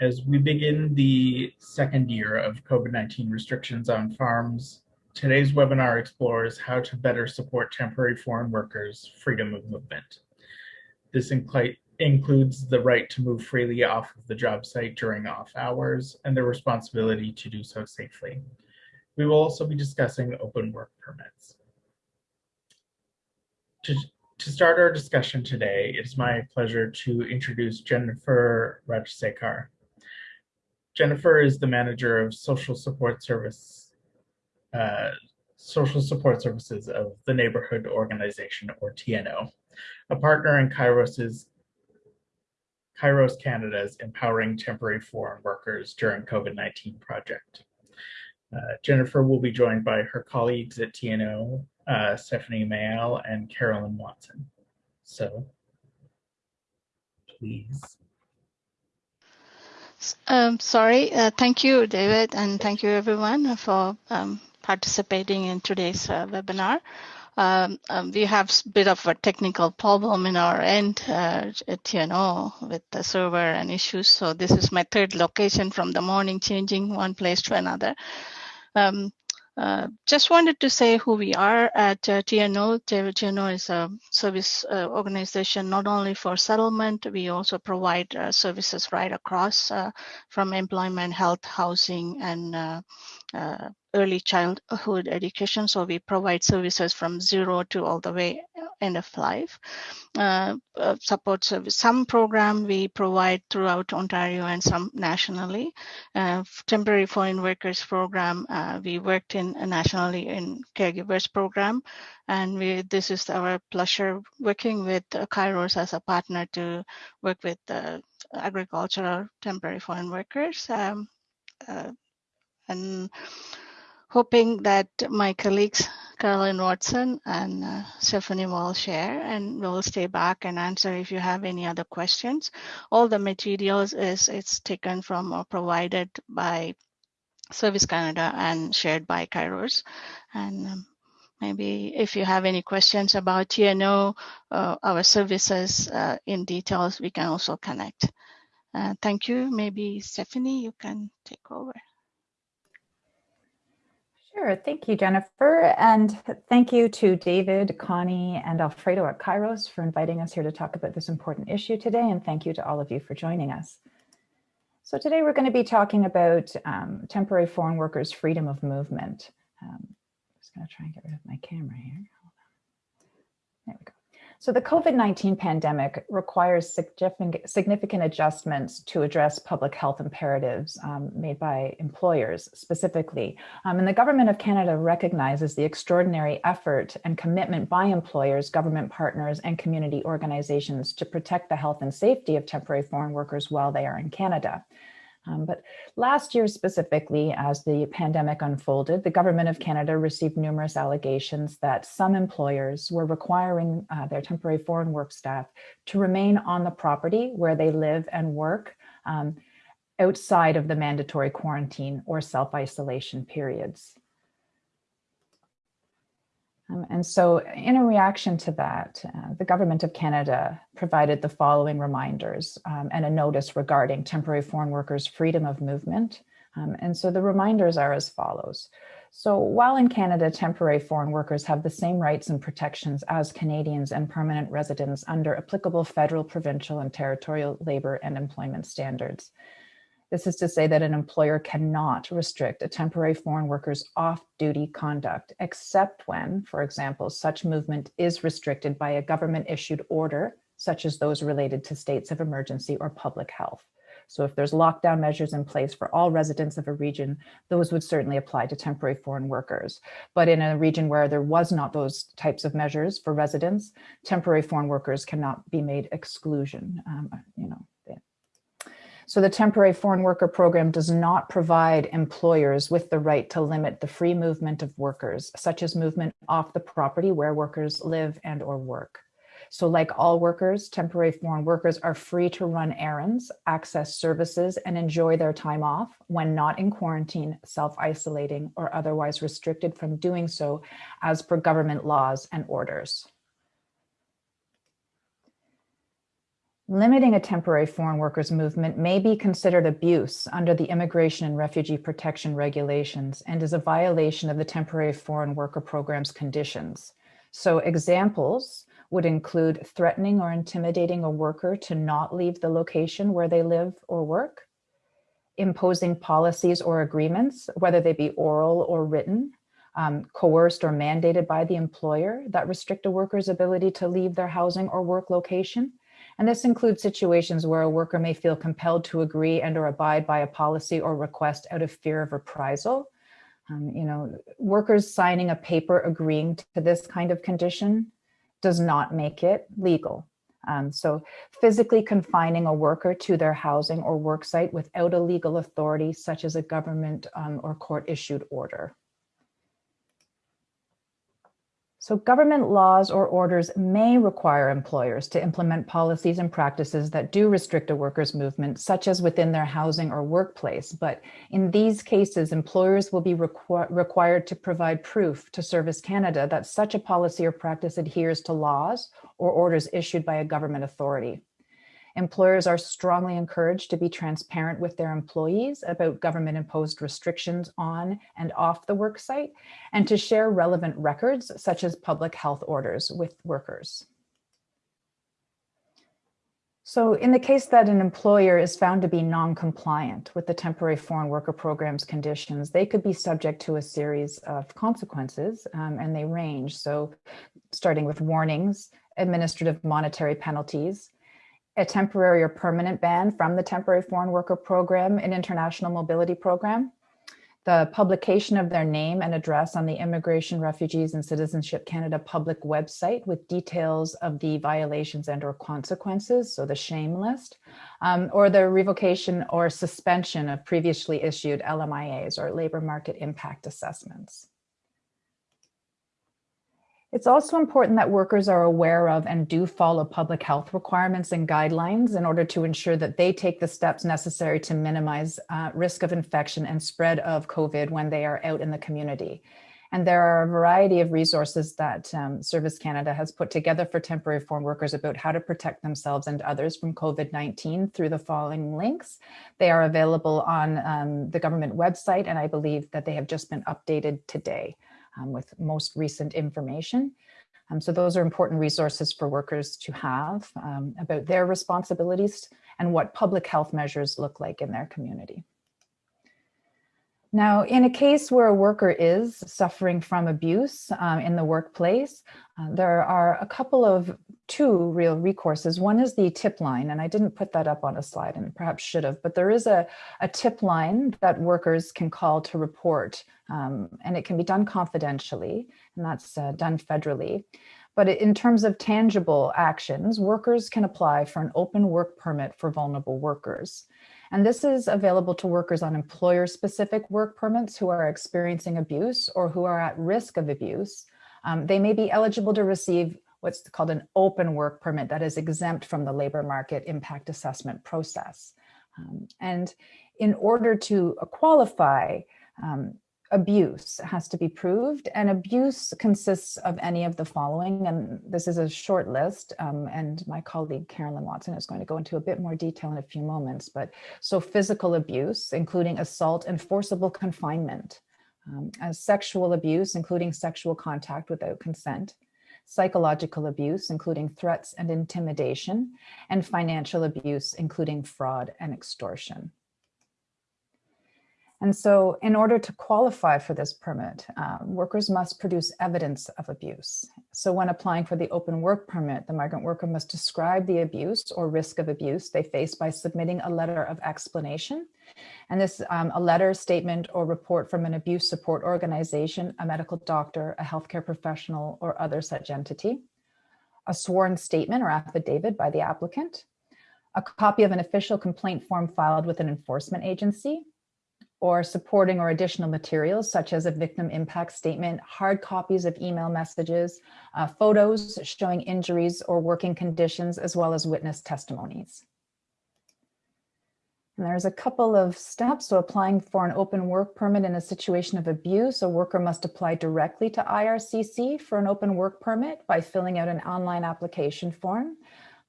As we begin the second year of COVID-19 restrictions on farms, today's webinar explores how to better support temporary foreign workers' freedom of movement. This includes the right to move freely off of the job site during off hours and the responsibility to do so safely. We will also be discussing open work permits. To, to start our discussion today, it is my pleasure to introduce Jennifer Rajsekar. Jennifer is the manager of social support service, uh, social support services of the Neighborhood Organization, or TNO, a partner in Kairos's Kairos Canada's Empowering Temporary Foreign Workers During COVID-19 project. Uh, Jennifer will be joined by her colleagues at TNO, uh, Stephanie Mayall and Carolyn Watson. So, please. Um, sorry, uh, thank you, David, and thank you everyone for um, participating in today's uh, webinar. Um, um, we have a bit of a technical problem in our end uh, at TNO with the server and issues. So this is my third location from the morning, changing one place to another. Uh, just wanted to say who we are at uh, TNO. TNO is a service uh, organization not only for settlement, we also provide uh, services right across uh, from employment, health, housing, and uh, early childhood education. So we provide services from zero to all the way end of life. Uh, uh, support service. Some program we provide throughout Ontario and some nationally. Uh, temporary foreign workers program, uh, we worked in uh, nationally in caregivers program. And we, this is our pleasure working with Kairos as a partner to work with agricultural temporary foreign workers. Um, and hoping that my colleagues Carolyn Watson and uh, Stephanie will share and we'll stay back and answer if you have any other questions. All the materials is it's taken from or provided by Service Canada and shared by Kairos. And um, maybe if you have any questions about TNO, uh, our services uh, in details, we can also connect. Uh, thank you. Maybe Stephanie, you can take over. Sure. Thank you, Jennifer. And thank you to David, Connie, and Alfredo at Kairos for inviting us here to talk about this important issue today. And thank you to all of you for joining us. So today we're going to be talking about um, temporary foreign workers' freedom of movement. Um, I'm just going to try and get rid of my camera here. There we go. So the COVID-19 pandemic requires significant adjustments to address public health imperatives um, made by employers specifically. Um, and the Government of Canada recognizes the extraordinary effort and commitment by employers, government partners, and community organizations to protect the health and safety of temporary foreign workers while they are in Canada. Um, but last year specifically, as the pandemic unfolded, the Government of Canada received numerous allegations that some employers were requiring uh, their temporary foreign work staff to remain on the property where they live and work um, outside of the mandatory quarantine or self-isolation periods. Um, and so in a reaction to that, uh, the Government of Canada provided the following reminders um, and a notice regarding temporary foreign workers' freedom of movement. Um, and so the reminders are as follows. So while in Canada, temporary foreign workers have the same rights and protections as Canadians and permanent residents under applicable federal, provincial, and territorial labor and employment standards. This is to say that an employer cannot restrict a temporary foreign worker's off-duty conduct, except when, for example, such movement is restricted by a government-issued order, such as those related to states of emergency or public health. So if there's lockdown measures in place for all residents of a region, those would certainly apply to temporary foreign workers. But in a region where there was not those types of measures for residents, temporary foreign workers cannot be made exclusion, um, you know, so the temporary foreign worker program does not provide employers with the right to limit the free movement of workers, such as movement off the property where workers live and or work. So like all workers, temporary foreign workers are free to run errands, access services, and enjoy their time off when not in quarantine, self-isolating, or otherwise restricted from doing so as per government laws and orders. Limiting a temporary foreign workers movement may be considered abuse under the Immigration and Refugee Protection Regulations and is a violation of the Temporary Foreign Worker Program's conditions. So examples would include threatening or intimidating a worker to not leave the location where they live or work, imposing policies or agreements, whether they be oral or written, um, coerced or mandated by the employer that restrict a worker's ability to leave their housing or work location, and this includes situations where a worker may feel compelled to agree and or abide by a policy or request out of fear of reprisal. Um, you know, workers signing a paper agreeing to this kind of condition does not make it legal. Um, so physically confining a worker to their housing or work site without a legal authority, such as a government um, or court issued order. So government laws or orders may require employers to implement policies and practices that do restrict a worker's movement, such as within their housing or workplace. But in these cases, employers will be requ required to provide proof to Service Canada that such a policy or practice adheres to laws or orders issued by a government authority. Employers are strongly encouraged to be transparent with their employees about government imposed restrictions on and off the worksite and to share relevant records such as public health orders with workers. So in the case that an employer is found to be non-compliant with the temporary foreign worker program's conditions, they could be subject to a series of consequences um, and they range. So starting with warnings, administrative monetary penalties, a temporary or permanent ban from the Temporary Foreign Worker Program and International Mobility Program, the publication of their name and address on the Immigration, Refugees and Citizenship Canada public website with details of the violations and or consequences, so the shame list, um, or the revocation or suspension of previously issued LMIAs or labor market impact assessments. It's also important that workers are aware of and do follow public health requirements and guidelines in order to ensure that they take the steps necessary to minimize uh, risk of infection and spread of COVID when they are out in the community. And there are a variety of resources that um, Service Canada has put together for temporary foreign workers about how to protect themselves and others from COVID-19 through the following links. They are available on um, the government website, and I believe that they have just been updated today um, with most recent information. Um, so those are important resources for workers to have um, about their responsibilities and what public health measures look like in their community. Now, in a case where a worker is suffering from abuse um, in the workplace, uh, there are a couple of two real recourses. One is the tip line, and I didn't put that up on a slide and perhaps should have, but there is a, a tip line that workers can call to report, um, and it can be done confidentially, and that's uh, done federally. But in terms of tangible actions, workers can apply for an open work permit for vulnerable workers. And this is available to workers on employer-specific work permits who are experiencing abuse or who are at risk of abuse. Um, they may be eligible to receive what's called an open work permit that is exempt from the labor market impact assessment process. Um, and in order to qualify, um, abuse has to be proved and abuse consists of any of the following and this is a short list um, and my colleague Carolyn Watson is going to go into a bit more detail in a few moments but so physical abuse including assault and forcible confinement um, as sexual abuse including sexual contact without consent psychological abuse including threats and intimidation and financial abuse including fraud and extortion and so in order to qualify for this permit, um, workers must produce evidence of abuse. So when applying for the open work permit, the migrant worker must describe the abuse or risk of abuse they face by submitting a letter of explanation. And this um, a letter, statement, or report from an abuse support organization, a medical doctor, a healthcare professional, or other such entity. A sworn statement or affidavit by the applicant. A copy of an official complaint form filed with an enforcement agency or supporting or additional materials such as a victim impact statement, hard copies of email messages, uh, photos showing injuries or working conditions, as well as witness testimonies. And there's a couple of steps. So applying for an open work permit in a situation of abuse, a worker must apply directly to IRCC for an open work permit by filling out an online application form.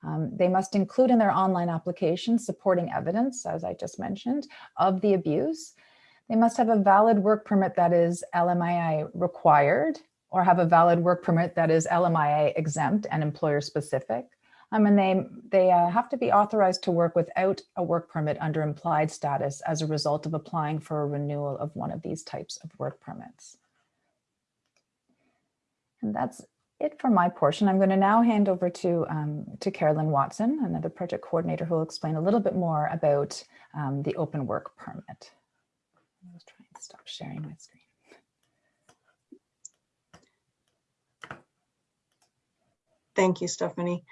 Um, they must include in their online application supporting evidence, as I just mentioned, of the abuse. They must have a valid work permit that is LMIA required or have a valid work permit that is LMIA exempt and employer specific. Um, and they, they uh, have to be authorized to work without a work permit under implied status as a result of applying for a renewal of one of these types of work permits. And that's it for my portion. I'm going to now hand over to, um, to Carolyn Watson, another project coordinator who will explain a little bit more about um, the open work permit. I'll try and stop sharing my screen. Thank you, Stephanie.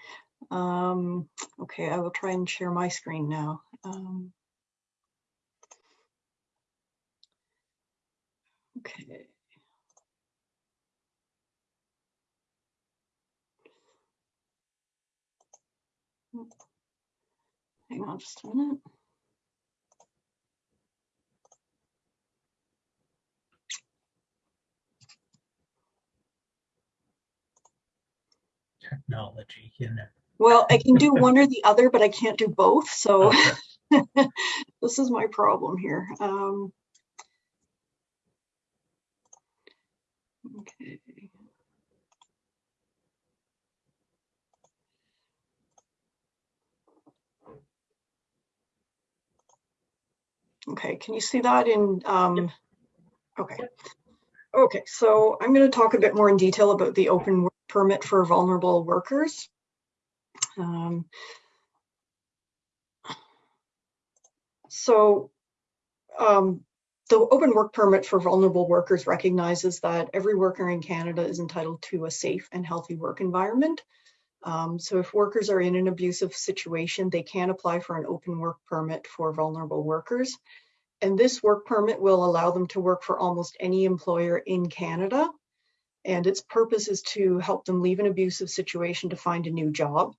Um, okay, I will try and share my screen now. Um, okay. Hang on just a minute. Technology, you know. Well, I can do one or the other, but I can't do both. So Okay. this is my problem here. Um, okay. Okay, can you see that in, um, okay. Okay, so I'm going to talk a bit more in detail about the open work permit for vulnerable workers. Um, so um, the open work permit for vulnerable workers recognizes that every worker in Canada is entitled to a safe and healthy work environment. Um, so if workers are in an abusive situation, they can apply for an open work permit for vulnerable workers. And this work permit will allow them to work for almost any employer in Canada. And its purpose is to help them leave an abusive situation to find a new job.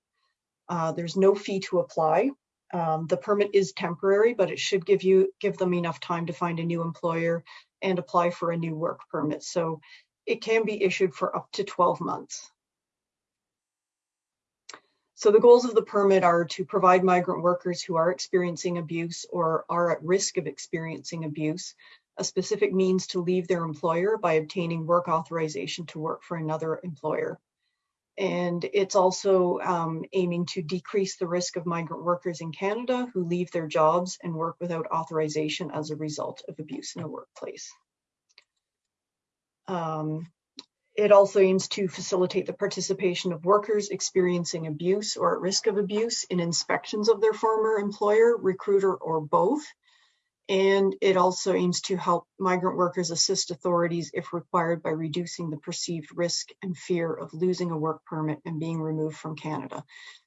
Uh, there's no fee to apply. Um, the permit is temporary, but it should give you give them enough time to find a new employer and apply for a new work permit. So it can be issued for up to 12 months. So the goals of the permit are to provide migrant workers who are experiencing abuse or are at risk of experiencing abuse a specific means to leave their employer by obtaining work authorization to work for another employer. And it's also um, aiming to decrease the risk of migrant workers in Canada who leave their jobs and work without authorization as a result of abuse in the workplace. Um, it also aims to facilitate the participation of workers experiencing abuse or at risk of abuse in inspections of their former employer, recruiter, or both. And it also aims to help migrant workers assist authorities if required by reducing the perceived risk and fear of losing a work permit and being removed from Canada.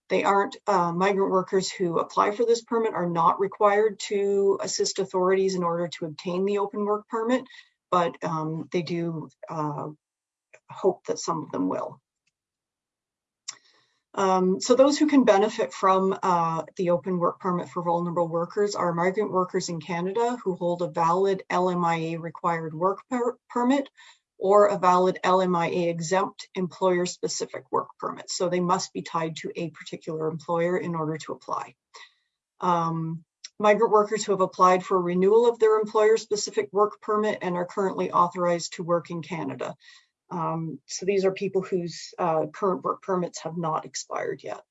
They aren't, uh, migrant workers who apply for this permit are not required to assist authorities in order to obtain the open work permit, but um, they do uh, hope that some of them will. Um, so those who can benefit from uh, the open work permit for vulnerable workers are migrant workers in Canada who hold a valid LMIA required work per permit or a valid LMIA exempt employer specific work permit. So they must be tied to a particular employer in order to apply. Um, migrant workers who have applied for renewal of their employer specific work permit and are currently authorized to work in Canada. Um, so these are people whose uh, current work permits have not expired yet.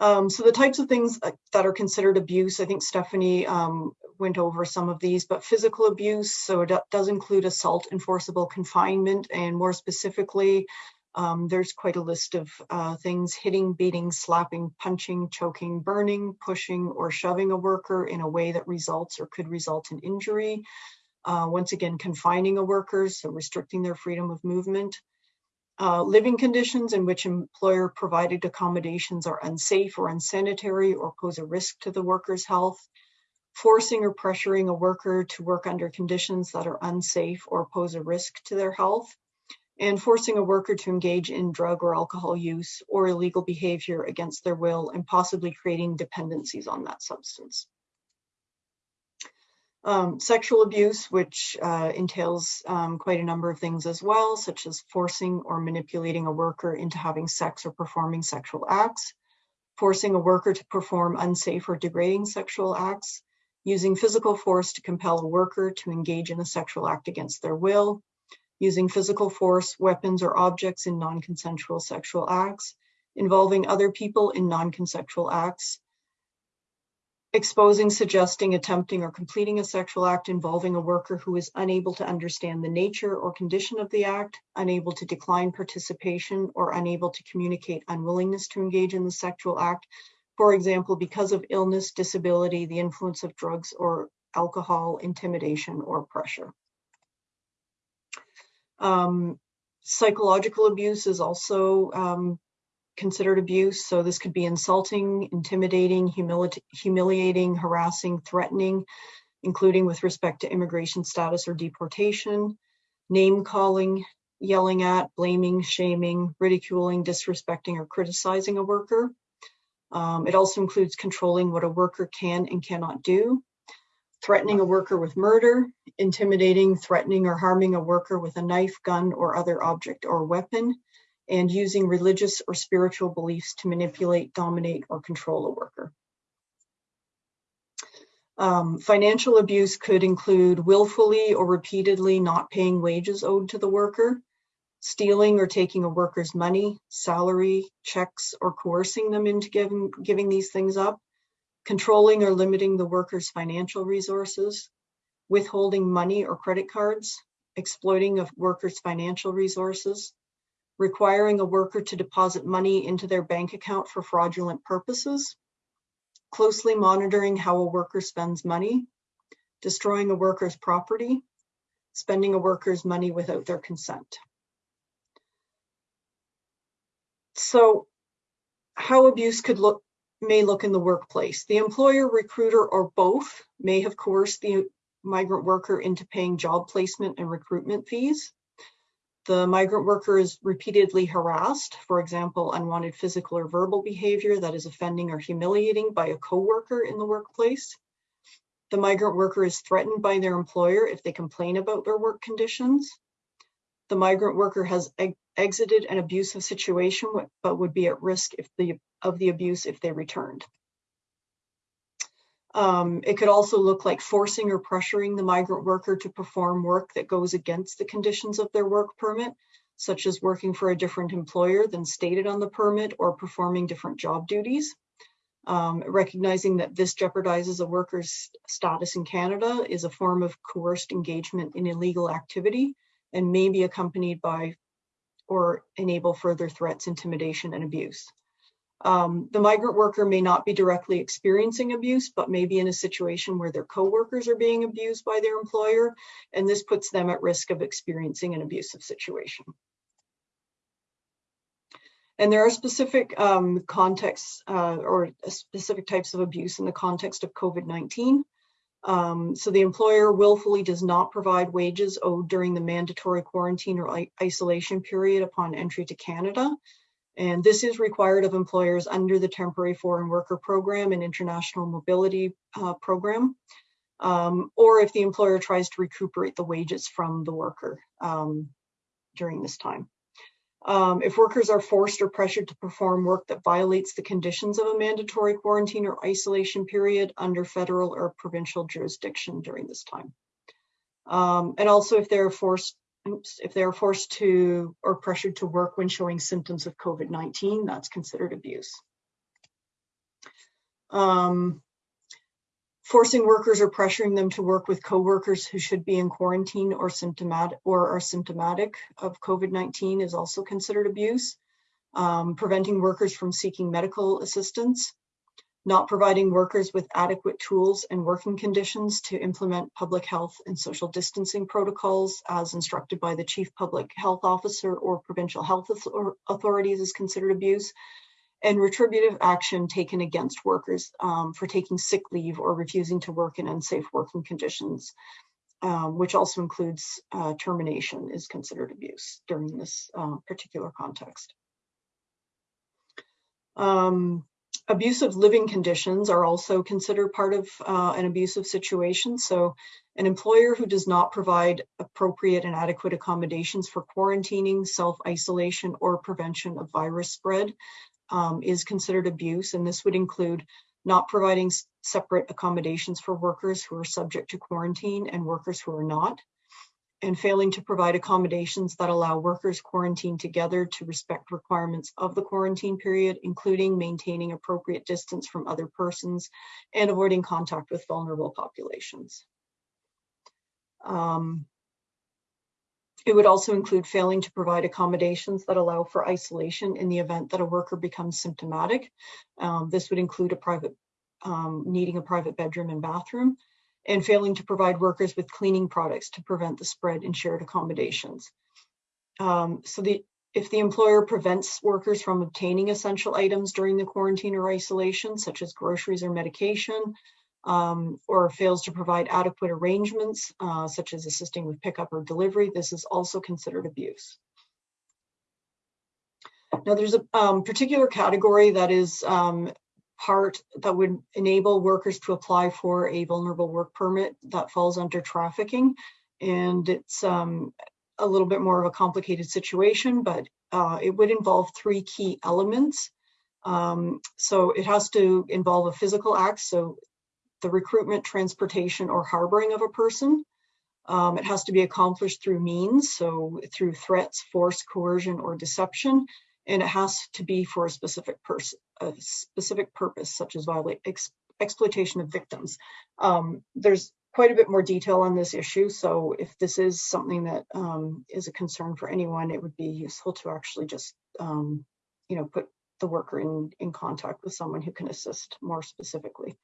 Um, so the types of things that are considered abuse, I think Stephanie um, went over some of these, but physical abuse, so it does include assault, enforceable confinement, and more specifically, um, there's quite a list of uh, things, hitting, beating, slapping, punching, choking, burning, pushing, or shoving a worker in a way that results or could result in injury. Uh, once again, confining a worker, so restricting their freedom of movement. Uh, living conditions in which employer provided accommodations are unsafe or unsanitary or pose a risk to the worker's health. Forcing or pressuring a worker to work under conditions that are unsafe or pose a risk to their health. And forcing a worker to engage in drug or alcohol use or illegal behavior against their will and possibly creating dependencies on that substance. Um, sexual abuse, which uh, entails um, quite a number of things as well, such as forcing or manipulating a worker into having sex or performing sexual acts, forcing a worker to perform unsafe or degrading sexual acts, using physical force to compel a worker to engage in a sexual act against their will, using physical force, weapons, or objects in non-consensual sexual acts, involving other people in non-consensual acts, exposing, suggesting, attempting, or completing a sexual act involving a worker who is unable to understand the nature or condition of the act, unable to decline participation, or unable to communicate unwillingness to engage in the sexual act, for example, because of illness, disability, the influence of drugs or alcohol, intimidation, or pressure. Um, psychological abuse is also um, considered abuse. So this could be insulting, intimidating, humili humiliating, harassing, threatening, including with respect to immigration status or deportation, name calling, yelling at, blaming, shaming, ridiculing, disrespecting, or criticizing a worker. Um, it also includes controlling what a worker can and cannot do, threatening a worker with murder, intimidating, threatening, or harming a worker with a knife, gun, or other object or weapon, and using religious or spiritual beliefs to manipulate, dominate, or control a worker. Um, financial abuse could include willfully or repeatedly not paying wages owed to the worker, stealing or taking a worker's money, salary, checks, or coercing them into giving, giving these things up, controlling or limiting the worker's financial resources, withholding money or credit cards, exploiting a worker's financial resources, requiring a worker to deposit money into their bank account for fraudulent purposes, closely monitoring how a worker spends money, destroying a worker's property, spending a worker's money without their consent. So how abuse could look may look in the workplace. The employer, recruiter, or both may have coerced the migrant worker into paying job placement and recruitment fees. The migrant worker is repeatedly harassed, for example, unwanted physical or verbal behavior that is offending or humiliating by a coworker in the workplace. The migrant worker is threatened by their employer if they complain about their work conditions. The migrant worker has exited an abusive situation, but would be at risk if the, of the abuse if they returned. Um, it could also look like forcing or pressuring the migrant worker to perform work that goes against the conditions of their work permit, such as working for a different employer than stated on the permit or performing different job duties. Um, recognizing that this jeopardizes a worker's status in Canada is a form of coerced engagement in illegal activity and may be accompanied by or enable further threats, intimidation, and abuse. Um, the migrant worker may not be directly experiencing abuse, but may be in a situation where their coworkers are being abused by their employer, and this puts them at risk of experiencing an abusive situation. And there are specific um, contexts uh, or specific types of abuse in the context of COVID-19. Um, so the employer willfully does not provide wages owed during the mandatory quarantine or isolation period upon entry to Canada. And this is required of employers under the Temporary Foreign Worker Program and International Mobility uh, Program, um, or if the employer tries to recuperate the wages from the worker um, during this time. Um, if workers are forced or pressured to perform work that violates the conditions of a mandatory quarantine or isolation period under federal or provincial jurisdiction during this time. Um, and also if they're forced oops, if they're forced to or pressured to work when showing symptoms of COVID-19, that's considered abuse. Um, forcing workers or pressuring them to work with coworkers who should be in quarantine or symptomatic or are symptomatic of COVID-19 is also considered abuse. Um, preventing workers from seeking medical assistance, not providing workers with adequate tools and working conditions to implement public health and social distancing protocols as instructed by the chief public health officer or provincial health authorities is considered abuse, and retributive action taken against workers um, for taking sick leave or refusing to work in unsafe working conditions, um, which also includes uh, termination is considered abuse during this uh, particular context. Um, abusive living conditions are also considered part of uh, an abusive situation. So an employer who does not provide appropriate and adequate accommodations for quarantining, self-isolation, or prevention of virus spread um, is considered abuse. And this would include not providing separate accommodations for workers who are subject to quarantine and workers who are not, and failing to provide accommodations that allow workers quarantined together to respect requirements of the quarantine period, including maintaining appropriate distance from other persons and avoiding contact with vulnerable populations. Um, it would also include failing to provide accommodations that allow for isolation in the event that a worker becomes symptomatic. Um, this would include a private, um, needing a private bedroom and bathroom, and failing to provide workers with cleaning products to prevent the spread in shared accommodations. Um, so the if the employer prevents workers from obtaining essential items during the quarantine or isolation, such as groceries or medication, um, or fails to provide adequate arrangements, uh, such as assisting with pickup or delivery, this is also considered abuse. Now there's a um, particular category that is um, part that would enable workers to apply for a vulnerable work permit that falls under trafficking. And it's um, a little bit more of a complicated situation, but uh, it would involve three key elements. Um, so it has to involve a physical act, so the recruitment, transportation, or harboring of a person. Um, it has to be accomplished through means, so through threats, force, coercion, or deception and it has to be for a specific person, a specific purpose, such as violate ex exploitation of victims. Um, there's quite a bit more detail on this issue, so if this is something that um, is a concern for anyone, it would be useful to actually just, um, you know, put the worker in in contact with someone who can assist more specifically.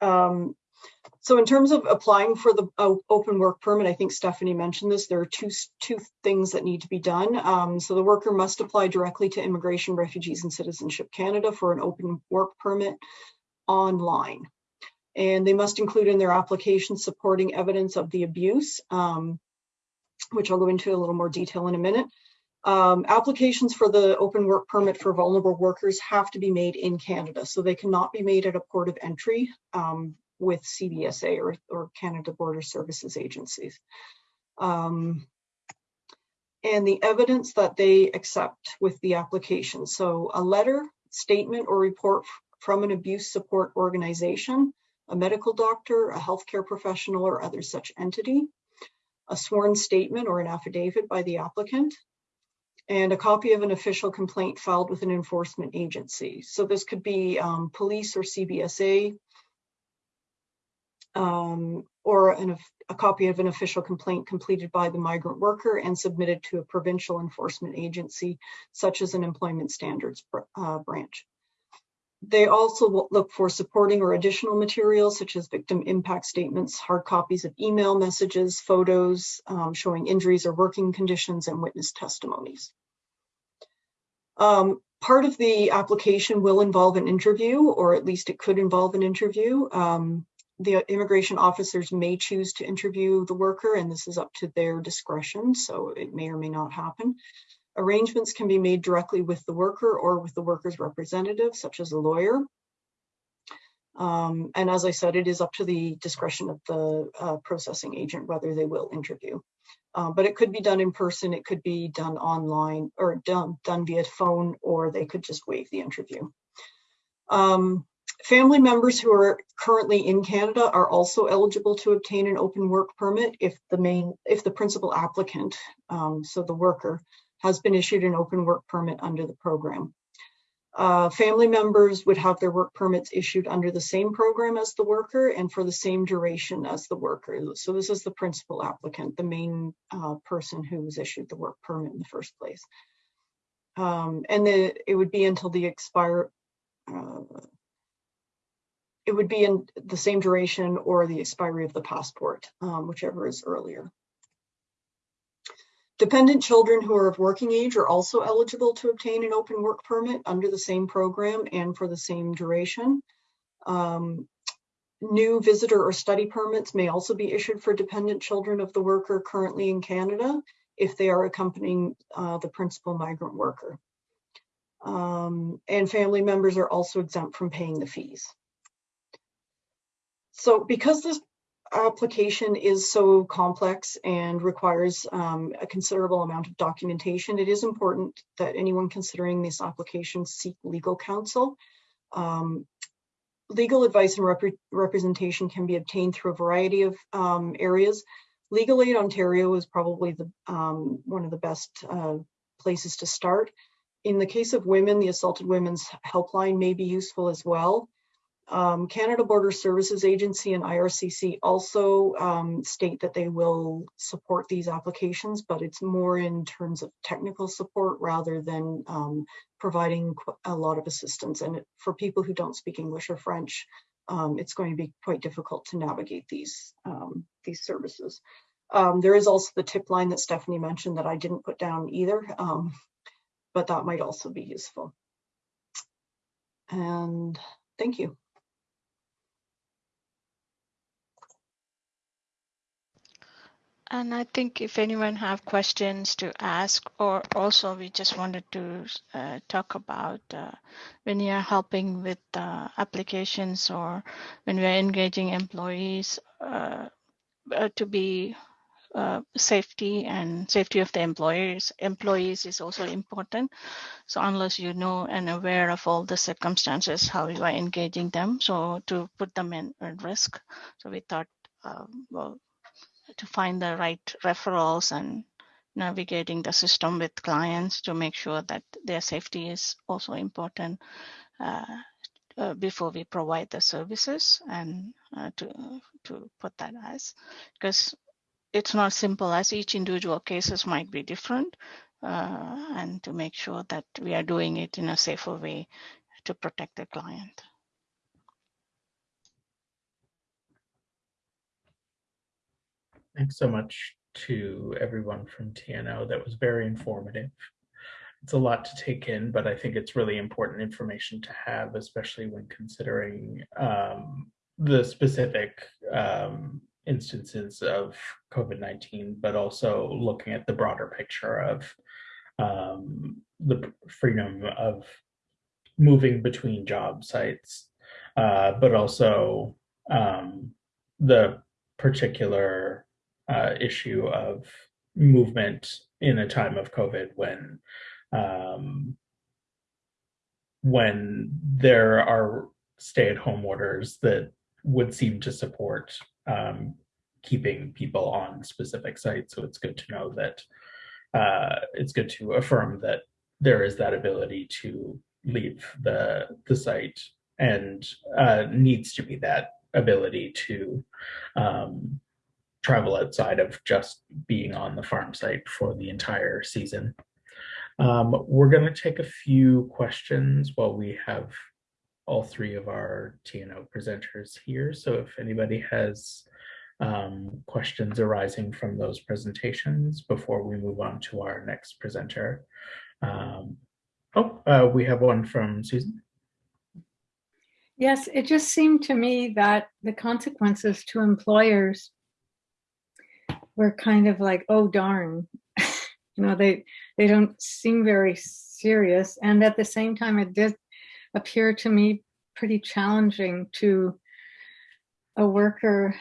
Um, so in terms of applying for the uh, open work permit, I think Stephanie mentioned this, there are two, two things that need to be done. Um, so the worker must apply directly to Immigration, Refugees and Citizenship Canada for an open work permit online. And they must include in their application supporting evidence of the abuse, um, which I'll go into a little more detail in a minute. Um, applications for the open work permit for vulnerable workers have to be made in Canada, so they cannot be made at a port of entry. Um, with CBSA or, or Canada Border Services agencies. Um, and the evidence that they accept with the application. So a letter, statement, or report from an abuse support organization, a medical doctor, a healthcare professional, or other such entity, a sworn statement or an affidavit by the applicant, and a copy of an official complaint filed with an enforcement agency. So this could be um, police or CBSA, um, or an, a copy of an official complaint completed by the migrant worker and submitted to a provincial enforcement agency, such as an employment standards uh, branch. They also look for supporting or additional materials such as victim impact statements, hard copies of email messages, photos um, showing injuries or working conditions, and witness testimonies. Um, part of the application will involve an interview, or at least it could involve an interview. Um, the immigration officers may choose to interview the worker and this is up to their discretion, so it may or may not happen. Arrangements can be made directly with the worker or with the worker's representative, such as a lawyer. Um, and as I said, it is up to the discretion of the uh, processing agent whether they will interview. Uh, but it could be done in person, it could be done online or done, done via phone, or they could just waive the interview. Um, Family members who are currently in Canada are also eligible to obtain an open work permit if the main, if the principal applicant, um, so the worker, has been issued an open work permit under the program. Uh, family members would have their work permits issued under the same program as the worker and for the same duration as the worker. So this is the principal applicant, the main uh, person who was issued the work permit in the first place. Um, and the, it would be until the expire, uh, it would be in the same duration or the expiry of the passport, um, whichever is earlier. Dependent children who are of working age are also eligible to obtain an open work permit under the same program and for the same duration. Um, new visitor or study permits may also be issued for dependent children of the worker currently in Canada if they are accompanying uh, the principal migrant worker. Um, and family members are also exempt from paying the fees. So because this application is so complex and requires um, a considerable amount of documentation, it is important that anyone considering this application seek legal counsel. Um, legal advice and rep representation can be obtained through a variety of um, areas. Legal Aid Ontario is probably the um, one of the best uh, places to start. In the case of women, the Assaulted Women's Helpline may be useful as well. Um, Canada Border Services Agency and IRCC also um, state that they will support these applications, but it's more in terms of technical support rather than um, providing a lot of assistance. And for people who don't speak English or French, um, it's going to be quite difficult to navigate these, um, these services. Um, there is also the tip line that Stephanie mentioned that I didn't put down either, but that might also be useful. And thank you. And I think if anyone have questions to ask, or also we just wanted to uh, talk about uh, when you're helping with uh, applications or when we're engaging employees uh, uh, to be uh, safety and safety of the employers employees is also important. So unless you know and aware of all the circumstances, how you are engaging them, so to put them in at risk. So we thought, well, to find the right referrals and navigating the system with clients to make sure that their safety is also important uh, uh, before we provide the services and uh, to to put that as because it's not simple as each individual cases might be different uh, and to make sure that we are doing it in a safer way to protect the client. Thanks so much to everyone from TNO. That was very informative. It's a lot to take in, but I think it's really important information to have, especially when considering um, the specific um, instances of COVID-19, but also looking at the broader picture of um, the freedom of moving between job sites, uh, but also um, the particular uh, issue of movement in a time of COVID when um, when there are stay-at-home orders that would seem to support um, keeping people on specific sites. So it's good to know that uh, it's good to affirm that there is that ability to leave the the site and uh, needs to be that ability to um, travel outside of just being on the farm site for the entire season. Um, we're going to take a few questions while we have all three of our TNO presenters here. So if anybody has um, questions arising from those presentations before we move on to our next presenter. Um, oh, uh, we have one from Susan. Yes, it just seemed to me that the consequences to employers were kind of like, oh darn, you know, they they don't seem very serious. And at the same time, it did appear to me pretty challenging to a worker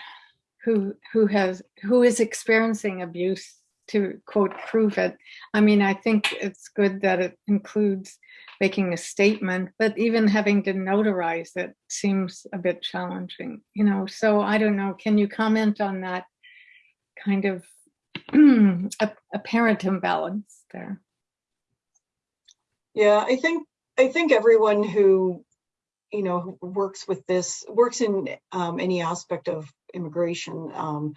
who who has who is experiencing abuse to quote prove it. I mean, I think it's good that it includes making a statement, but even having to notarize it seems a bit challenging, you know. So I don't know. Can you comment on that kind of apparent imbalance there. Yeah, I think I think everyone who you know works with this works in um, any aspect of immigration. Um,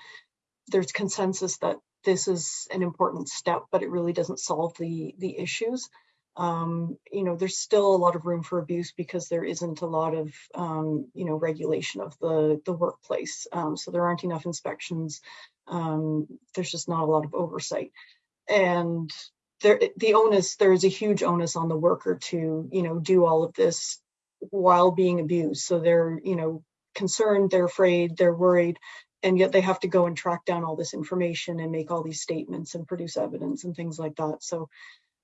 there's consensus that this is an important step, but it really doesn't solve the the issues. Um, you know, there's still a lot of room for abuse because there isn't a lot of, um, you know, regulation of the, the workplace. Um, so there aren't enough inspections. Um, there's just not a lot of oversight. And there, the onus, there is a huge onus on the worker to, you know, do all of this while being abused. So they're, you know, concerned, they're afraid, they're worried, and yet they have to go and track down all this information and make all these statements and produce evidence and things like that. So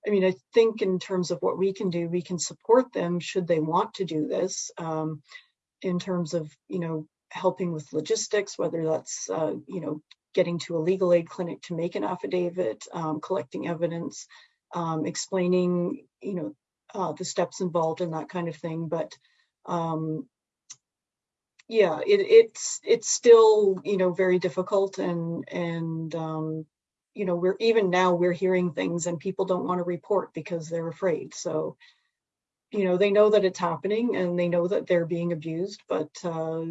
I mean, I think in terms of what we can do, we can support them should they want to do this. Um, in terms of, you know, helping with logistics, whether that's, uh, you know, getting to a legal aid clinic to make an affidavit, um, collecting evidence, um, explaining, you know, uh, the steps involved and that kind of thing. But um, yeah, it, it's it's still you know very difficult and and um, you know we're even now we're hearing things and people don't want to report because they're afraid. So you know they know that it's happening and they know that they're being abused, but uh,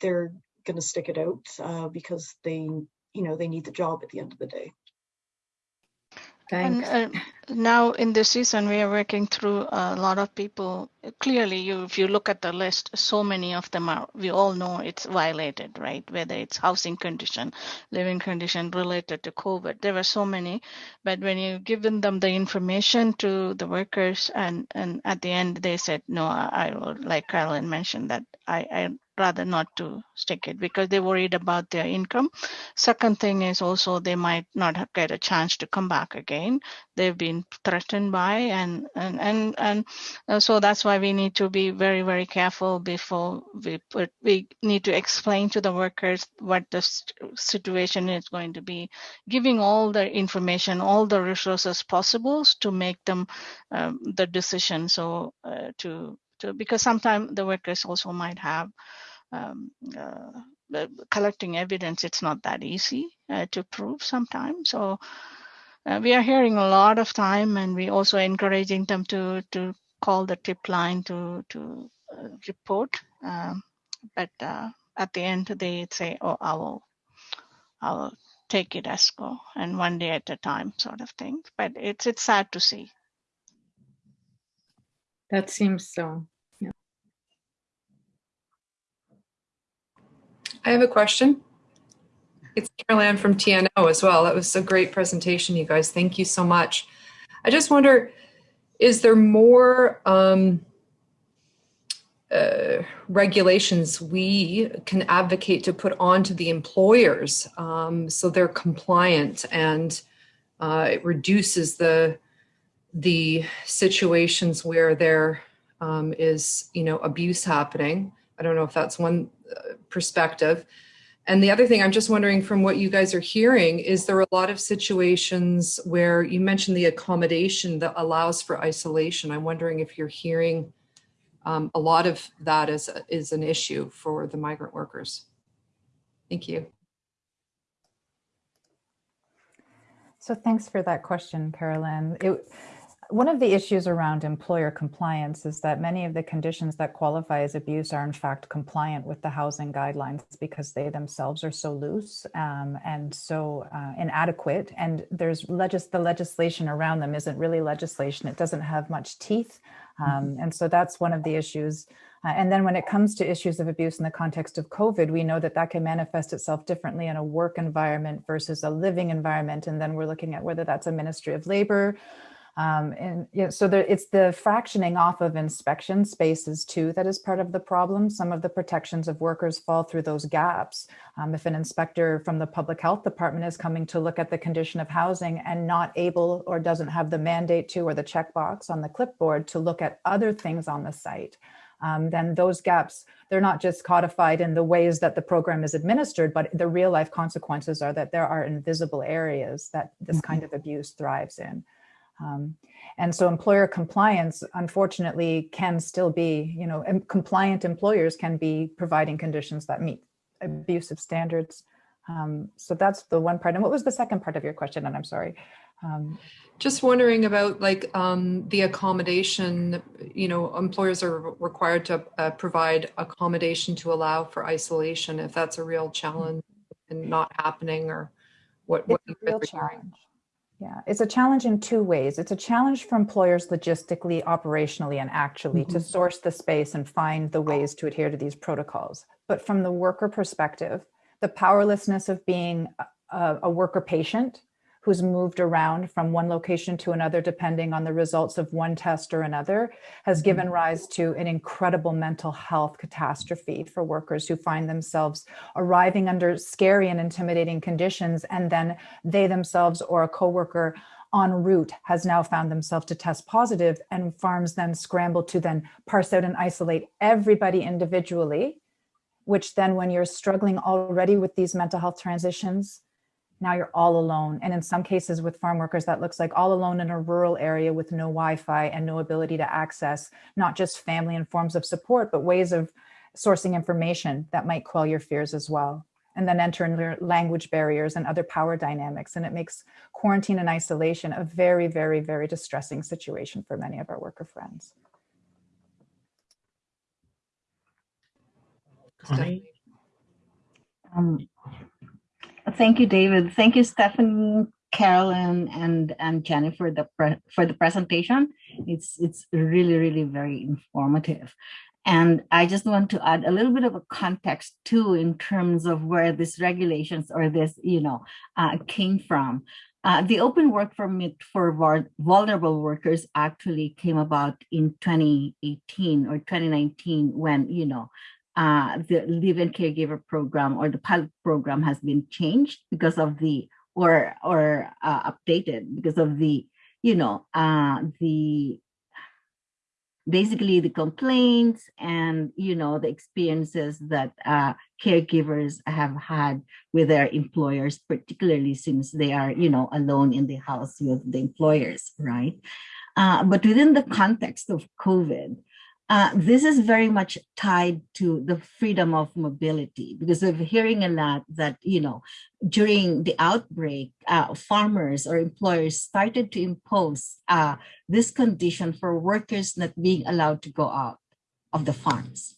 they're going to stick it out uh, because they you know they need the job at the end of the day. Thanks. And uh, now in this season, we are working through a lot of people. Clearly, you if you look at the list, so many of them are. We all know it's violated, right? Whether it's housing condition, living condition related to COVID, there were so many. But when you've given them the information to the workers, and and at the end they said, no, I, I will, like Carolyn mentioned, that I, I rather not to stick it because they're worried about their income. Second thing is also they might not get a chance to come back again. They've been threatened by, and and and and uh, so that's why we need to be very very careful before we put. We need to explain to the workers what the situation is going to be, giving all the information, all the resources possible to make them um, the decision. So uh, to to because sometimes the workers also might have um, uh, collecting evidence, it's not that easy uh, to prove sometimes. So uh, we are hearing a lot of time, and we also encouraging them to to call the tip line to to uh, report. Um, but uh, at the end, they say, "Oh, I will, I will take it as go, and one day at a time, sort of thing." But it's it's sad to see. That seems so. I have a question. It's Caroline from TNO as well. That was a great presentation, you guys. Thank you so much. I just wonder, is there more um, uh, regulations we can advocate to put onto the employers um, so they're compliant and uh, it reduces the the situations where there um, is, you know, abuse happening. I don't know if that's one perspective. And the other thing I'm just wondering from what you guys are hearing, is there are a lot of situations where you mentioned the accommodation that allows for isolation? I'm wondering if you're hearing um, a lot of that is, is an issue for the migrant workers. Thank you. So thanks for that question, Carolyn. It, one of the issues around employer compliance is that many of the conditions that qualify as abuse are in fact compliant with the housing guidelines because they themselves are so loose um, and so uh, inadequate. And there's legis the legislation around them isn't really legislation. It doesn't have much teeth. Um, mm-hmm. and so that's one of the issues. Uh, and then when it comes to issues of abuse in the context of COVID, we know that that can manifest itself differently in a work environment versus a living environment. And then we're looking at whether that's a Ministry of Labor um, and you know, so there, it's the fractioning off of inspection spaces too that is part of the problem. Some of the protections of workers fall through those gaps. Um, if an inspector from the public health department is coming to look at the condition of housing and not able or doesn't have the mandate to or the checkbox on the clipboard to look at other things on the site, um, then those gaps, they're not just codified in the ways that the program is administered, but the real life consequences are that there are invisible areas that this mm-hmm. kind of abuse thrives in. Um, and so employer compliance, unfortunately, can still be, you know, compliant employers can be providing conditions that meet abusive standards. Um, so that's the one part. And what was the second part of your question? And I'm sorry. Um, Just wondering about like um, the accommodation, you know, employers are required to uh, provide accommodation to allow for isolation if that's a real challenge and not happening or what, what real challenge. Yeah, it's a challenge in two ways. It's a challenge for employers logistically, operationally, and actually mm -hmm. to mm-hmm. source the space and find the ways to adhere to these protocols. But from the worker perspective, the powerlessness of being a, a worker patient who's moved around from one location to another depending on the results of one test or another has given mm-hmm. rise to an incredible mental health catastrophe for workers who find themselves arriving under scary and intimidating conditions and then they themselves or a coworker en route has now found themselves to test positive and farms then scramble to then parse out and isolate everybody individually, which then when you're struggling already with these mental health transitions, now you're all alone. And in some cases with farm workers, that looks like all alone in a rural area with no Wi-Fi and no ability to access not just family and forms of support, but ways of sourcing information that might quell your fears as well. And then enter in language barriers and other power dynamics. And it makes quarantine and isolation a very, very, very distressing situation for many of our worker friends. Connie? Um, thank you, David. Thank you, Stephanie, Carolyn, and and Jennifer the for the presentation. It's it's really really very informative. And I just want to add a little bit of a context too in terms of where these regulations or this, you know, uh, came from. Uh, the open work permit for vulnerable workers actually came about in 2018 or 2019 when, you know, uh, the live-in caregiver program or the pilot program has been changed because of the or or uh, updated because of the you know uh, the basically the complaints and you know the experiences that uh, caregivers have had with their employers particularly since they are you know alone in the house with the employers right? Uh, but within the context of covid uh, this is very much tied to the freedom of mobility because we're hearing a lot that, you know, during the outbreak, uh, farmers or employers started to impose uh, this condition for workers not being allowed to go out of the farms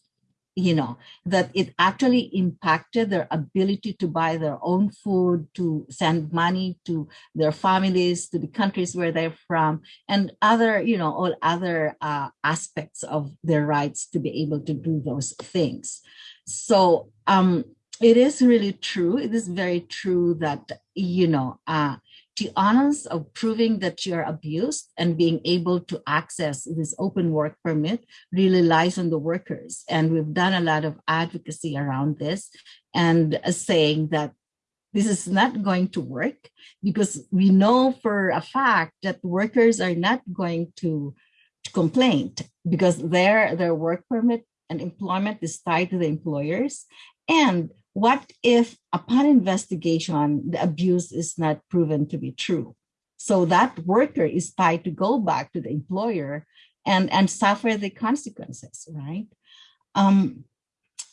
you know, that it actually impacted their ability to buy their own food, to send money to their families, to the countries where they're from, and other, you know, all other uh, aspects of their rights to be able to do those things. So um, it is really true. It is very true that, you know, uh, the onus of proving that you're abused and being able to access this open work permit really lies on the workers. And we've done a lot of advocacy around this and saying that this is not going to work because we know for a fact that workers are not going to, to complain because their, their work permit and employment is tied to the employers. And what if upon investigation, the abuse is not proven to be true? So that worker is tied to go back to the employer and, and suffer the consequences, right? Um,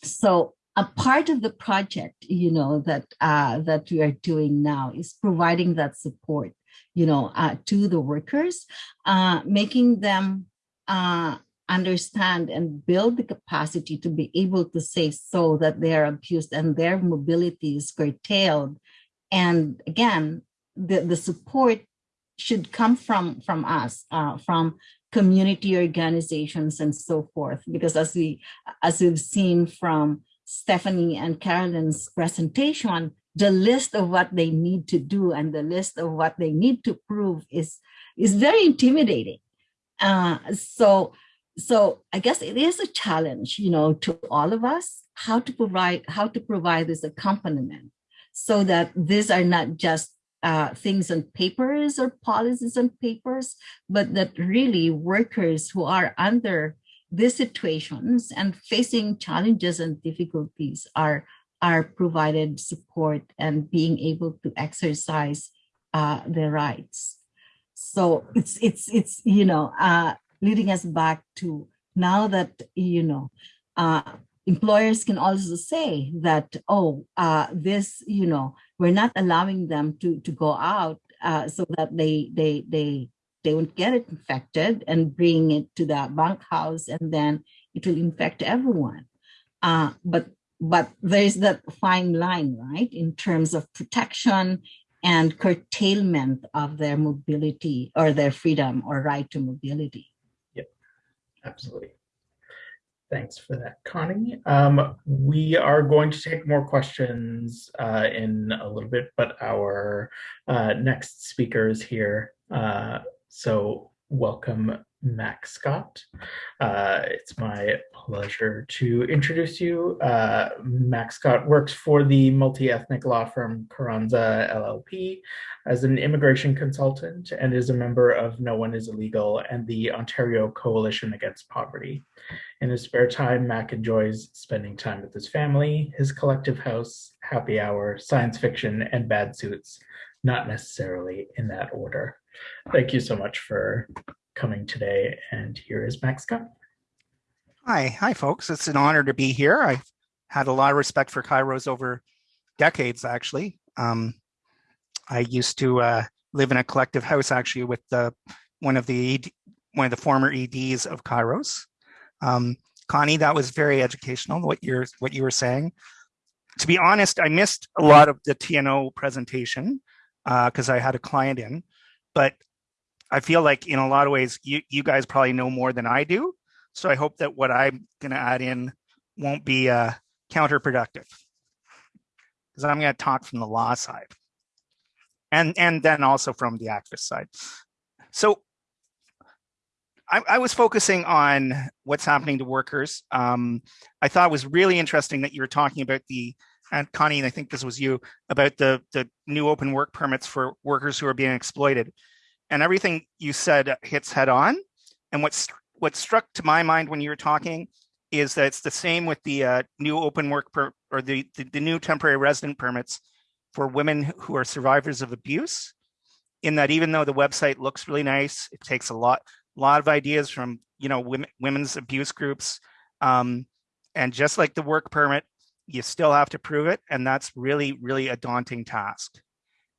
so a part of the project, you know, that uh, that we are doing now is providing that support, you know, uh, to the workers, uh, making them uh, understand and build the capacity to be able to say so that they are abused and their mobility is curtailed. And again, the, the support should come from, from us, uh, from community organizations and so forth, because as we as we've seen from Stephanie and Carolyn's presentation, the list of what they need to do and the list of what they need to prove is is very intimidating. Uh, so so I guess it is a challenge, you know, to all of us, how to provide how to provide this accompaniment so that these are not just uh, things on papers or policies on papers, but that really workers who are under these situations and facing challenges and difficulties are are provided support and being able to exercise uh, their rights. So it's it's it's you know uh, leading us back to now that, you know, uh, employers can also say that, oh, uh, this, you know, we're not allowing them to, to go out uh, so that they, they, they, they won't get it infected and bring it to the bunkhouse and then it will infect everyone. Uh, but but there's that fine line, right, in terms of protection and curtailment of their mobility or their freedom or right to mobility. Absolutely. Thanks for that, Connie. Um, we are going to take more questions uh, in a little bit, but our uh, next speaker is here. Uh, so welcome Mac Scott. Uh, it's my pleasure to introduce you. Uh, Mac Scott works for the multi-ethnic law firm Carranza LLP as an immigration consultant and is a member of No One is Illegal and the Ontario Coalition Against Poverty. In his spare time, Mac enjoys spending time with his family, his collective house, happy hour, science fiction, and bad suits, not necessarily in that order. Thank you so much for coming today. And here is Mac Scott. Hi, hi, folks. It's an honor to be here. I've had a lot of respect for Kairos over decades, actually. Um, I used to uh, live in a collective house, actually, with the one of the ED, one of the former EDs of Kairos. Um, Connie, that was very educational. What you're what you were saying. To be honest, I missed a lot of the TNO presentation because uh, I had a client in, but I feel like in a lot of ways, you, you guys probably know more than I do. So I hope that what I'm going to add in won't be uh, counterproductive because I'm going to talk from the law side and, and then also from the activist side. So I, I was focusing on what's happening to workers. Um, I thought it was really interesting that you were talking about the and Connie, and I think this was you, about the, the new open work permits for workers who are being exploited and everything you said hits head on. And what's what struck to my mind when you were talking is that it's the same with the uh, new open work per, or the, the, the new temporary resident permits for women who are survivors of abuse. In that, even though the website looks really nice, it takes a lot lot of ideas from you know women, women's abuse groups, um, and just like the work permit, you still have to prove it, and that's really really a daunting task.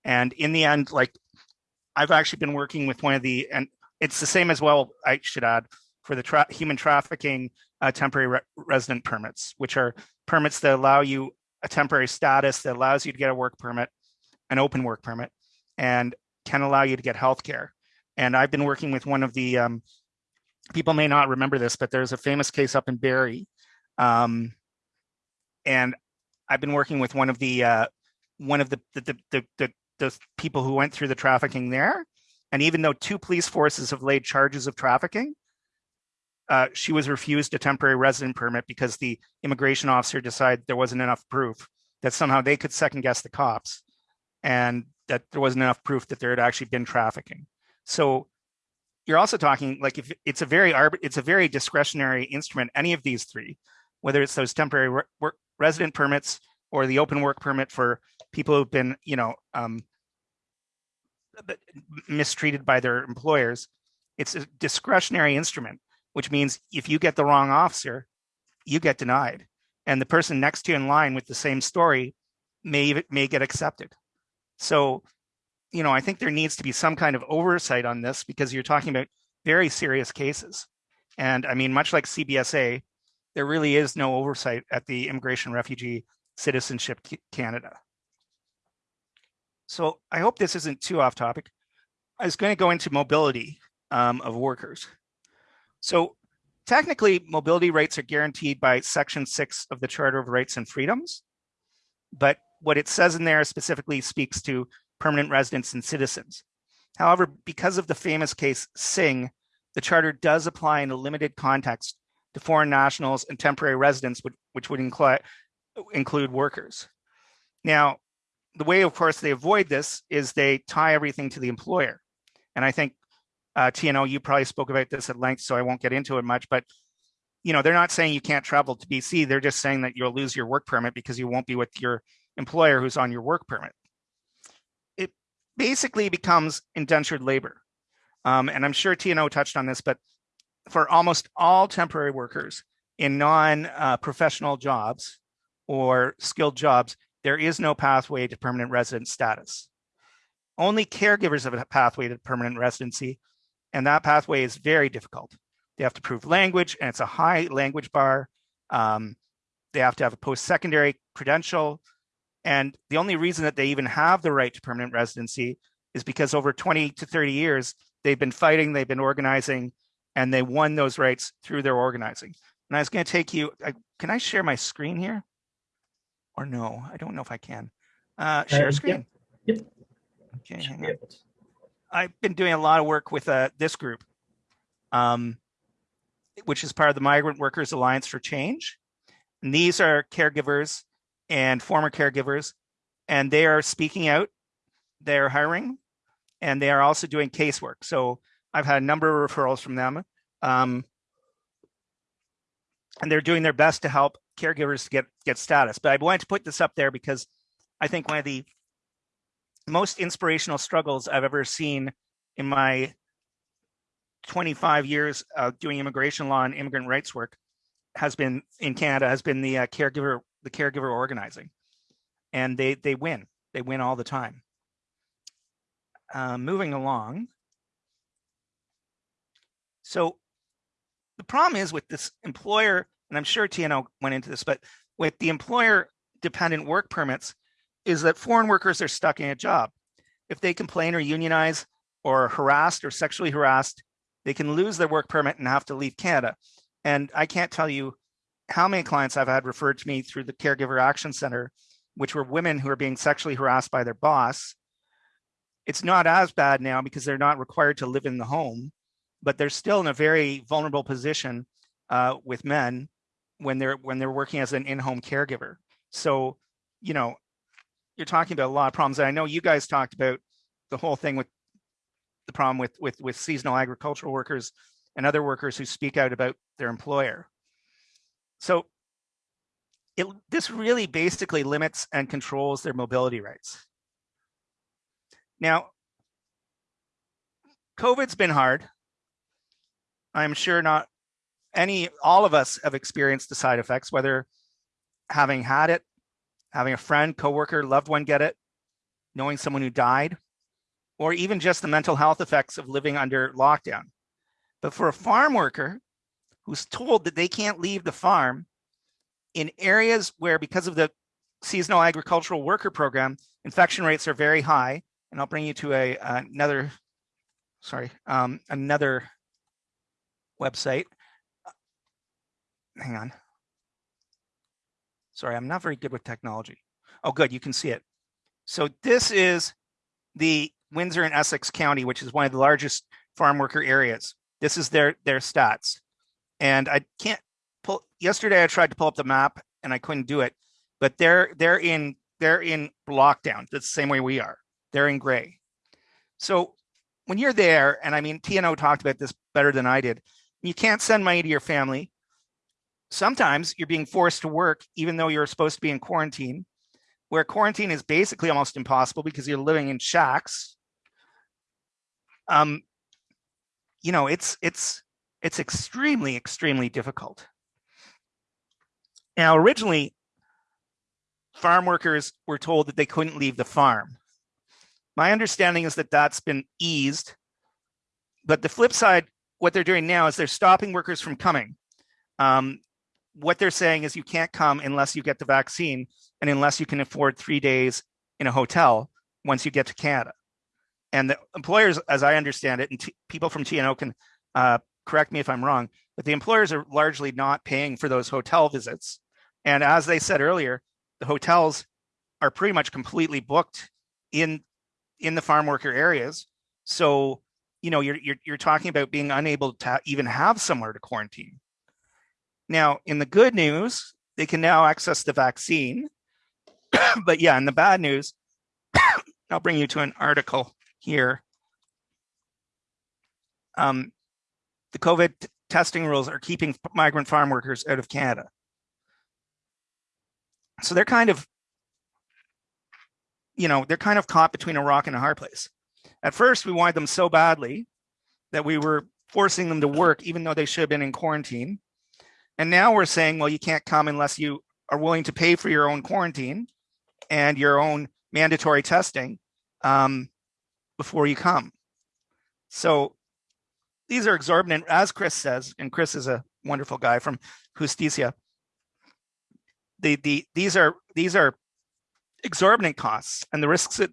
And in the end, like I've actually been working with one of the, and it's the same as well, I should add, for the tra human trafficking uh, temporary re resident permits, which are permits that allow you a temporary status that allows you to get a work permit, an open work permit, and can allow you to get health care. And I've been working with one of the, um, people may not remember this, but there's a famous case up in Barrie. Um, and I've been working with one of the, uh, one of the, the, the, the, the people who went through the trafficking there. And even though two police forces have laid charges of trafficking, uh, she was refused a temporary resident permit because the immigration officer decided there wasn't enough proof that somehow they could second guess the cops and that there wasn't enough proof that there had actually been trafficking. So you're also talking like if it's a very it's a very discretionary instrument, any of these three, whether it's those temporary re resident permits or the open work permit for people who've been, you know, um, mistreated by their employers. It's a discretionary instrument, which means if you get the wrong officer, you get denied. And the person next to you in line with the same story may, may get accepted. So, you know, I think there needs to be some kind of oversight on this because you're talking about very serious cases. And I mean, much like CBSA, there really is no oversight at the Immigration Refugee Citizenship Canada. So I hope this isn't too off topic. I was going to go into mobility um, of workers. So technically, mobility rights are guaranteed by Section 6 of the Charter of Rights and Freedoms. But what it says in there specifically speaks to permanent residents and citizens. However, because of the famous case Singh, the Charter does apply in a limited context to foreign nationals and temporary residents, which, which would include, include workers. Now, the way, of course, they avoid this is they tie everything to the employer. And I think, uh, TNO, you probably spoke about this at length, so I won't get into it much, but you know, they're not saying you can't travel to BC. They're just saying that you'll lose your work permit because you won't be with your employer who's on your work permit. It basically becomes indentured labor. Um, and I'm sure TNO touched on this, but for almost all temporary workers in non-professional uh, jobs or skilled jobs, there is no pathway to permanent resident status. Only caregivers have a pathway to permanent residency, and that pathway is very difficult. They have to prove language, and it's a high language bar. Um, they have to have a post-secondary credential, and the only reason that they even have the right to permanent residency is because over 20 to 30 years, they've been fighting, they've been organizing, and they won those rights through their organizing. And I was going to take you, I, can I share my screen here? Or no, I don't know if I can. Uh, share uh, screen. Yep. yep. Okay, hang on. I've been doing a lot of work with uh, this group. um, which is part of the Migrant Workers Alliance for Change. And these are caregivers and former caregivers, and they are speaking out. They're hiring, and they are also doing casework. So I've had a number of referrals from them. Um, and they're doing their best to help caregivers to get get status. But I wanted to put this up there because I think one of the most inspirational struggles I've ever seen in my 25 years of doing immigration law and immigrant rights work has been in Canada has been the uh, caregiver the caregiver organizing, and they they win they win all the time. Uh, moving along. So the problem is with this employer, and I'm sure TNO went into this, but with the employer dependent work permits, is that foreign workers are stuck in a job. If they complain or unionize or harassed or sexually harassed, they can lose their work permit and have to leave Canada. And I can't tell you how many clients I've had referred to me through the Caregiver Action Center, which were women who are being sexually harassed by their boss. It's not as bad now because they're not required to live in the home, but they're still in a very vulnerable position uh, with men when they're when they're working as an in-home caregiver. So, you know, you're talking about a lot of problems. And I know you guys talked about the whole thing with the problem with with with seasonal agricultural workers and other workers who speak out about their employer. So it, this really basically limits and controls their mobility rights. Now, COVID's been hard. I'm sure not any, all of us have experienced the side effects, whether having had it, having a friend, coworker, loved one get it, knowing someone who died, or even just the mental health effects of living under lockdown. But for a farm worker who's told that they can't leave the farm in areas where because of the seasonal agricultural worker program, infection rates are very high. And I'll bring you to a another, sorry, um, another website. Hang on. Sorry, I'm not very good with technology. Oh, good, you can see it. So this is the Windsor and Essex County, which is one of the largest farm worker areas. This is their their stats. And I can't pull yesterday I tried to pull up the map and I couldn't do it, but they're they're in they're in lockdown. That's the same way we are. They're in gray. So when you're there, and I mean TNO talked about this better than I did, you can't send money to your family. Sometimes you're being forced to work even though you're supposed to be in quarantine, where quarantine is basically almost impossible because you're living in shacks um, you know, it's it's it's extremely, extremely difficult. Now, originally, farm workers were told that they couldn't leave the farm. My understanding is that that's been eased. But the flip side, what they're doing now is they're stopping workers from coming. Um, what they're saying is you can't come unless you get the vaccine and unless you can afford three days in a hotel once you get to Canada and the employers, as I understand it, and people from TNO can uh, correct me if I'm wrong, but the employers are largely not paying for those hotel visits. And as they said earlier, the hotels are pretty much completely booked in in the farm worker areas. So, you know, you're you're, you're talking about being unable to even have somewhere to quarantine. Now, in the good news, they can now access the vaccine. but yeah, in the bad news, I'll bring you to an article here. Um, the COVID testing rules are keeping migrant farm workers out of Canada. So they're kind of, you know, they're kind of caught between a rock and a hard place. At first, we wanted them so badly that we were forcing them to work, even though they should have been in quarantine. And now we're saying, well, you can't come unless you are willing to pay for your own quarantine and your own mandatory testing. Um, before you come. So these are exorbitant, as Chris says, and Chris is a wonderful guy from Justicia. The, the, these are these are exorbitant costs, and the risks that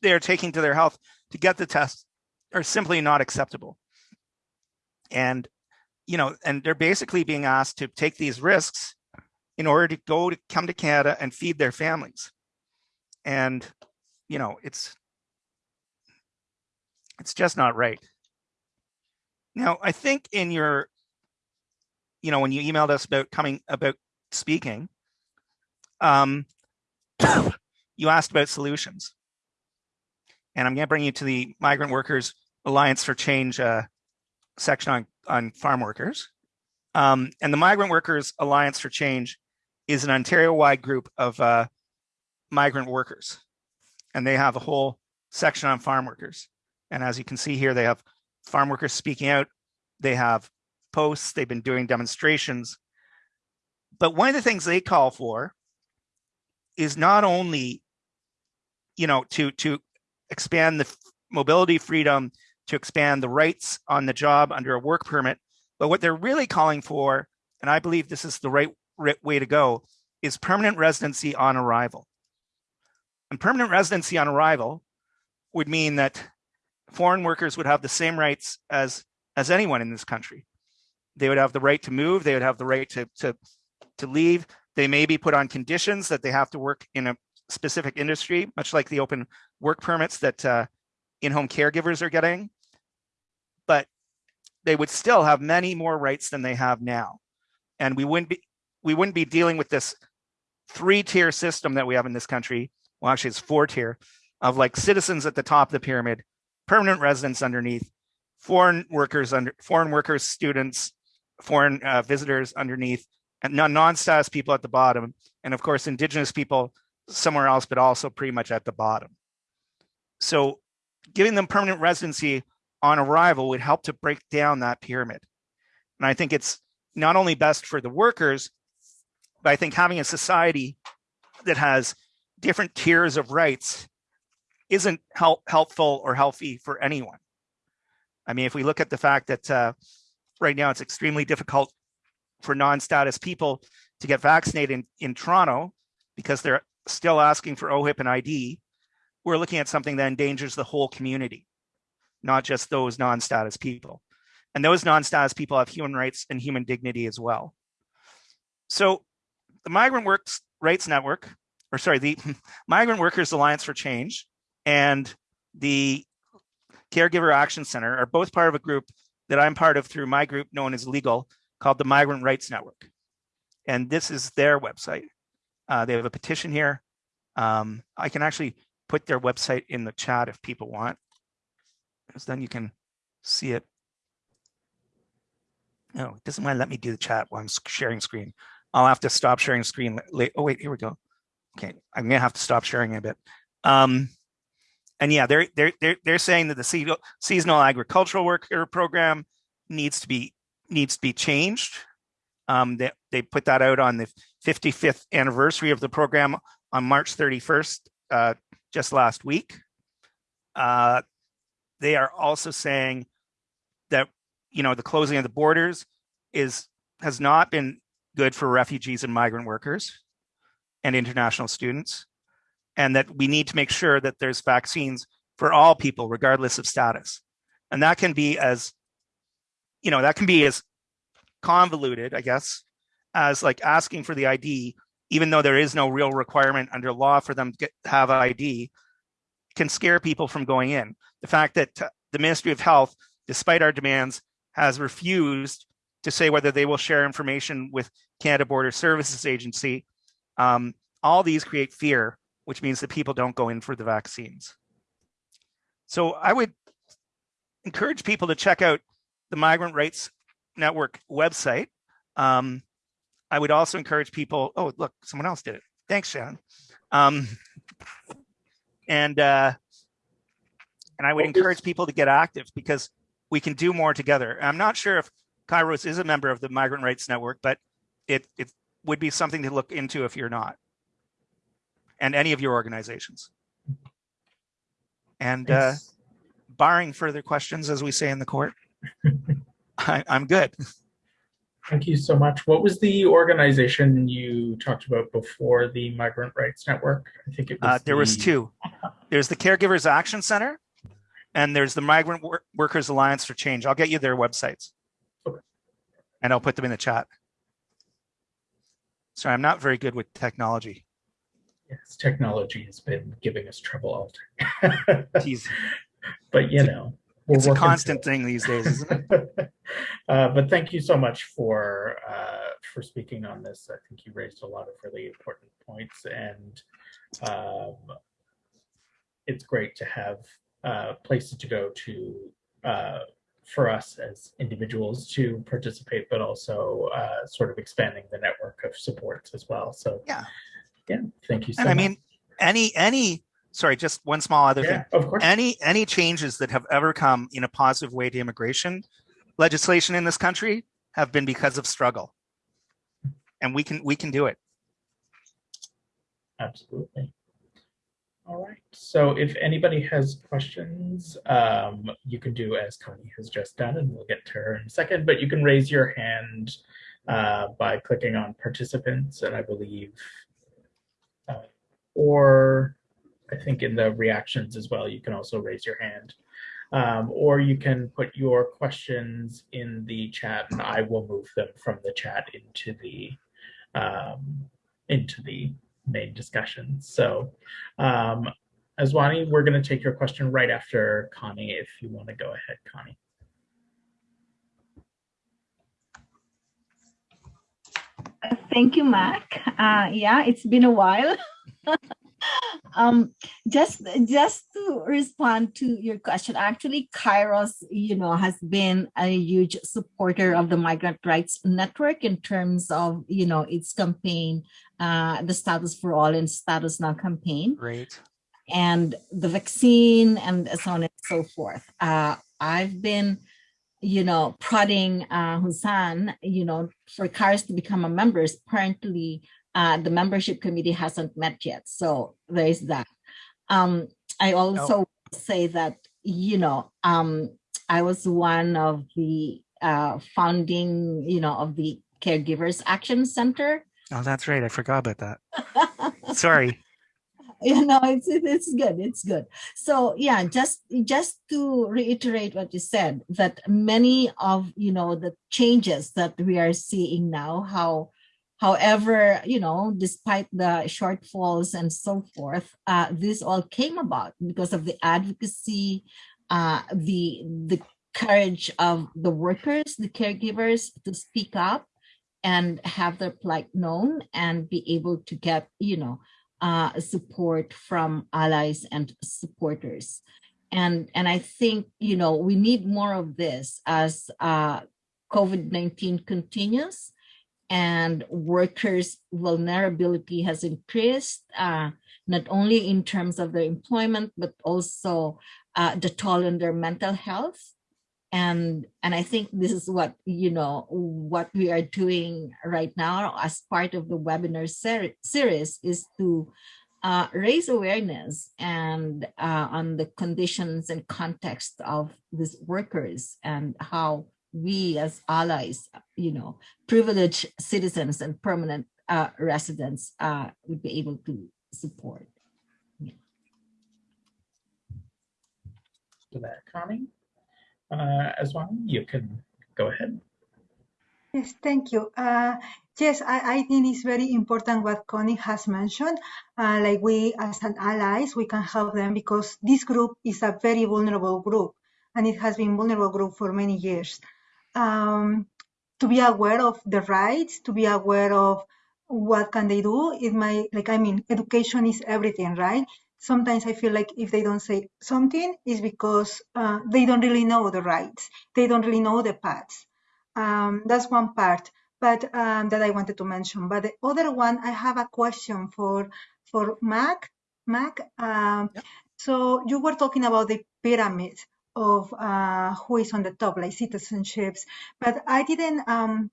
they are taking to their health to get the test are simply not acceptable. And you know, and they're basically being asked to take these risks in order to go to come to Canada and feed their families. And you know, it's it's just not right. Now, I think in your, you know, when you emailed us about coming about speaking, um, you asked about solutions. And I'm going to bring you to the Migrant Workers Alliance for Change uh, section on, on farm workers. Um, and the Migrant Workers Alliance for Change is an Ontario-wide group of uh, migrant workers. And they have a whole section on farm workers. And as you can see here, they have farm workers speaking out. They have posts, they've been doing demonstrations. But one of the things they call for is not only, you know, to, to expand the mobility freedom, to expand the rights on the job under a work permit, but what they're really calling for, and I believe this is the right way to go, is permanent residency on arrival. And permanent residency on arrival would mean that foreign workers would have the same rights as, as anyone in this country. They would have the right to move, they would have the right to, to, to leave. They may be put on conditions that they have to work in a specific industry, much like the open work permits that uh, in-home caregivers are getting. But they would still have many more rights than they have now. And we wouldn't be, we wouldn't be dealing with this three-tier system that we have in this country well, actually it's four tier of like citizens at the top of the pyramid, permanent residents underneath, foreign workers under foreign workers, students, foreign uh, visitors underneath, and non-status people at the bottom, and of course indigenous people somewhere else, but also pretty much at the bottom. So giving them permanent residency on arrival would help to break down that pyramid. And I think it's not only best for the workers, but I think having a society that has different tiers of rights isn't help, helpful or healthy for anyone. I mean, if we look at the fact that uh, right now it's extremely difficult for non-status people to get vaccinated in, in Toronto because they're still asking for OHIP and ID, we're looking at something that endangers the whole community, not just those non-status people. And those non-status people have human rights and human dignity as well. So the Migrant Works Rights Network or sorry, the Migrant Workers Alliance for Change and the Caregiver Action Center are both part of a group that I'm part of through my group No One Is Illegal called the Migrant Rights Network. And this is their website. Uh, they have a petition here. Um, I can actually put their website in the chat if people want, because then you can see it. No, it doesn't to let me do the chat while I'm sharing screen. I'll have to stop sharing screen. Oh, wait, here we go okay, I'm gonna have to stop sharing a bit. Um, and yeah, they're they're they're they're saying that the seasonal agricultural worker program needs to be needs to be changed. Um, they they put that out on the 55th anniversary of the program on March 31st, uh, just last week. Uh, they are also saying that you know the closing of the borders is has not been good for refugees and migrant workers and international students, and that we need to make sure that there's vaccines for all people, regardless of status. And that can be as, you know, that can be as convoluted, I guess, as like asking for the ID, even though there is no real requirement under law for them to get, have ID, can scare people from going in. The fact that the Ministry of Health, despite our demands, has refused to say whether they will share information with Canada Border Services Agency um, all these create fear, which means that people don't go in for the vaccines. So I would encourage people to check out the Migrant Rights Network website. Um, I would also encourage people, oh, look, someone else did it. Thanks, Shannon. Um, and uh, and I would encourage people to get active because we can do more together. I'm not sure if Kairos is a member of the Migrant Rights Network, but it, it would be something to look into if you're not, and any of your organizations. And uh, barring further questions, as we say in the court, I, I'm good. Thank you so much. What was the organization you talked about before the Migrant Rights Network? I think it was. Uh, there the... was two. There's the Caregivers Action Center, and there's the Migrant Wor Workers Alliance for Change. I'll get you their websites, okay. and I'll put them in the chat. Sorry, I'm not very good with technology. Yes, technology has been giving us trouble all day. but you know. We're It's a constant thing these days, isn't it? uh, but thank you so much for uh, for speaking on this. I think you raised a lot of really important points, and um, it's great to have uh, places to go to uh, for us as individuals to participate, but also uh, sort of expanding the network of supports as well. So Yeah. yeah, thank you so And I much. mean, any, any, sorry, just one small other thing. of course. Any, any changes that have ever come in a positive way to immigration legislation in this country have been because of struggle. And we can, we can do it. Absolutely. All right. So if anybody has questions, um, you can do as Connie has just done, and we'll get to her in a second. But you can raise your hand uh, by clicking on participants, and I believe, uh, or I think in the reactions as well, you can also raise your hand. Um, or you can put your questions in the chat, and I will move them from the chat into the um, into the main discussion. So, um, Aswani, we're going to take your question right after Connie. If you want to go ahead, Connie. Thank you, Mac. Uh, yeah, it's been a while. um, just just to respond to your question, actually, Kairos, you know, has been a huge supporter of the Migrant Rights Network in terms of, you know, its campaign, uh, the Status for All and Status Now campaign Great. and the vaccine and so on and so forth. Uh, I've been, you know, prodding uh, Husan, you know, for Kairos to become a member. Apparently, uh, the membership committee hasn't met yet. So there is that. Um, I also say that, you know, um, I was one of the uh, founding, you know, of the Caregivers Action Center. Oh, that's right. I forgot about that. Sorry. you know it's it's good it's good so yeah just just to reiterate what you said that many of you know the changes that we are seeing now how however you know despite the shortfalls and so forth uh, this all came about because of the advocacy uh, the the courage of the workers the caregivers to speak up and have their plight known and be able to get you know uh, support from allies and supporters. And, and I think, you know, we need more of this as uh, COVID-19 continues and workers' vulnerability has increased, uh, not only in terms of their employment, but also uh, the toll on their mental health. And, and I think this is what, you know, what we are doing right now as part of the webinar ser- series is to uh, raise awareness and uh, on the conditions and context of these workers and how we as allies, you know, privileged citizens and permanent uh, residents uh, would be able to support. To that, Connie. Uh, Aswani, you can go ahead. Yes, thank you. Uh, yes, I, I think it's very important what Connie has mentioned. Uh, like we, as an allies, we can help them because this group is a very vulnerable group, and it has been vulnerable group for many years. Um, to be aware of the rights, to be aware of what can they do. It might, like, I mean, education is everything, right? Sometimes I feel like if they don't say something, it's because uh, they don't really know the rights. They don't really know the paths. Um, that's one part, but um, that I wanted to mention. But the other one, I have a question for for Mac. Mac, um, so you were talking about the pyramid of uh, who is on the top, like citizenships, but I didn't. Um,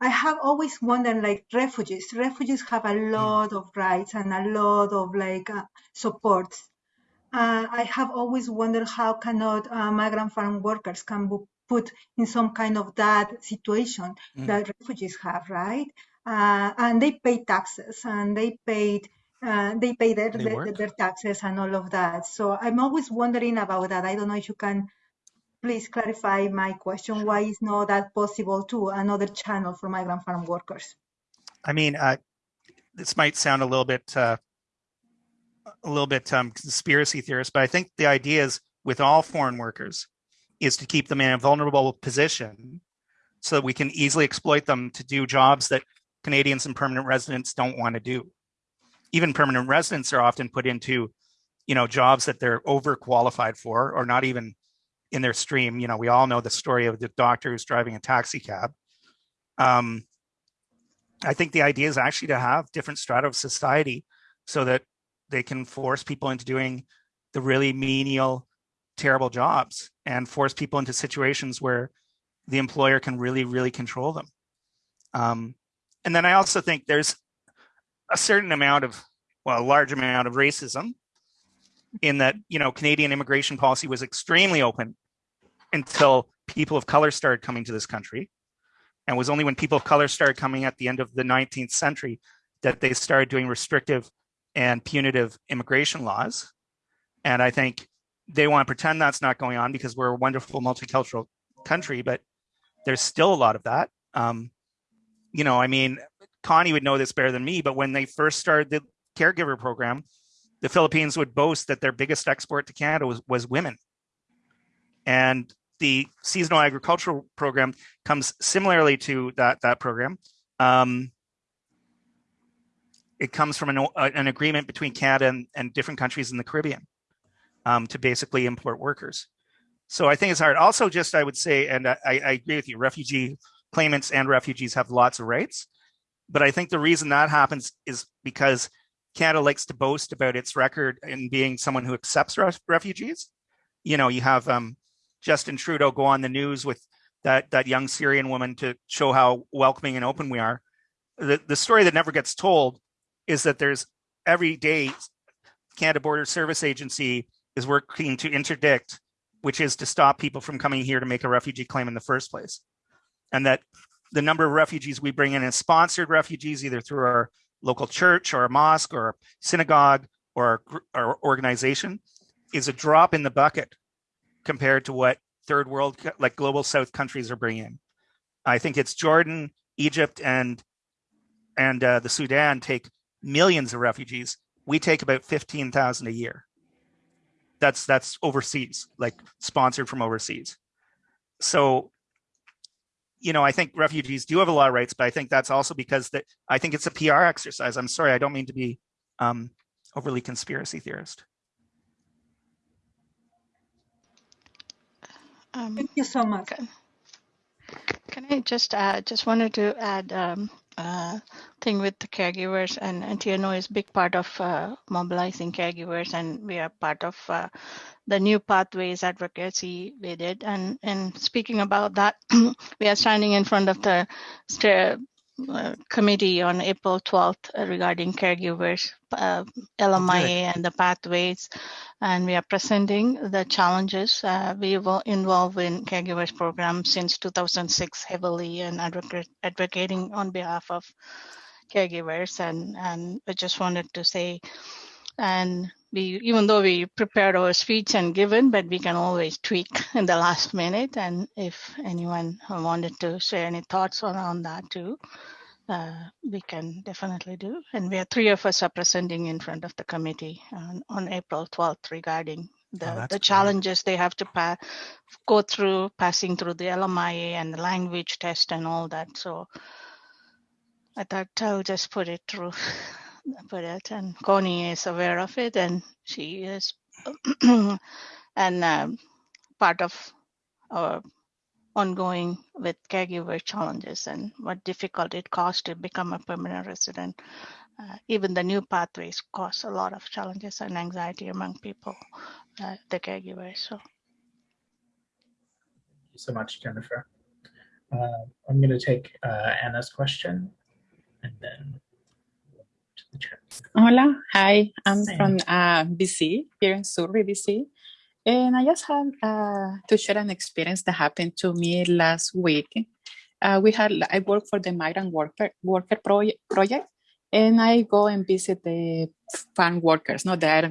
I have always wondered, like refugees. Refugees have a lot of rights and a lot of like uh, support. Uh, I have always wondered how cannot uh, migrant farm workers can be put in some kind of that situation Mm. that refugees have, right? Uh, and they pay taxes and they paid. Uh, they pay their, They their, their taxes and all of that. So I'm always wondering about that. I don't know if you can please clarify my question. Why is not that possible too? Another channel for migrant farm workers. I mean, uh, this might sound a little bit, uh, a little bit um, conspiracy theorist, but I think the idea is with all foreign workers, is to keep them in a vulnerable position so that we can easily exploit them to do jobs that Canadians and permanent residents don't want to do. Even permanent residents are often put into, you know, jobs that they're overqualified for or not even in their stream. You know, we all know the story of the doctor who's driving a taxi cab. Um, I think the idea is actually to have different strata of society so that they can force people into doing the really menial, terrible jobs and force people into situations where the employer can really, really control them. Um, and then I also think there's a certain amount of, well, a large amount of racism in that, you know, Canadian immigration policy was extremely open until people of color started coming to this country. And was only when people of color started coming at the end of the 19th century that they started doing restrictive and punitive immigration laws. And I think they want to pretend that's not going on because we're a wonderful multicultural country, but there's still a lot of that. Um, you know, I mean, Connie would know this better than me, but when they first started the caregiver program, the Philippines would boast that their biggest export to Canada was, was women. And the seasonal agricultural program comes similarly to that, that program. Um, it comes from an, an agreement between Canada and, and, different countries in the Caribbean um, to basically import workers. So I think it's hard. Also, just I would say, and I, I agree with you, refugee claimants and refugees have lots of rights. But I think the reason that happens is because Canada likes to boast about its record in being someone who accepts ref refugees. You know, you have um, Justin Trudeau go on the news with that that young Syrian woman to show how welcoming and open we are. The the story that never gets told is that there's every day Canada Border Service Agency is working to interdict, which is to stop people from coming here to make a refugee claim in the first place and that the number of refugees we bring in as sponsored refugees, either through our local church or a mosque or synagogue or our organization, is a drop in the bucket compared to what third world, like global south countries are bringing. I think it's Jordan, Egypt, and and uh, the Sudan take millions of refugees. We take about 15,000 a year. That's that's overseas, like sponsored from overseas. So you know, I think refugees do have a lot of rights, but I think that's also because that I think it's a PR exercise. I'm sorry, I don't mean to be um, overly conspiracy theorist. Um, Thank you so much. Can, can I just add, just wanted to add um, uh, thing with the caregivers and, and TNO is big part of uh, mobilizing caregivers and we are part of uh, the new pathways advocacy we did. And, and speaking about that, we are standing in front of the uh, committee on April 12th regarding caregivers, uh, LMIA okay. and the pathways. And we are presenting the challenges. Uh, we were involved in caregivers program since 2006 heavily and advocate, advocating on behalf of caregivers. And, and I just wanted to say, and we even though we prepared our speech and given but we can always tweak in the last minute. And if anyone wanted to share any thoughts around that too uh, we can definitely do. And we are three of us are presenting in front of the committee on, on april 12th regarding the, oh, the challenges they have to pa- go through passing through the lmia and the language test and all that. So i thought i'll just put it through put it, and Connie is aware of it, and she is, and um, part of our ongoing with caregiver challenges and what difficult it costs to become a permanent resident. Uh, even the new pathways cause a lot of challenges and anxiety among people, uh, the caregivers. So. Thank you so much, Jennifer. Uh, I'm going to take uh, Anna's question and then Hola, hi, I'm from uh, BC, here in Surrey, BC. And I just have uh, to share an experience that happened to me last week. Uh, we had, I work for the Migrant Worker, worker project, project, and I go and visit the farm workers, not there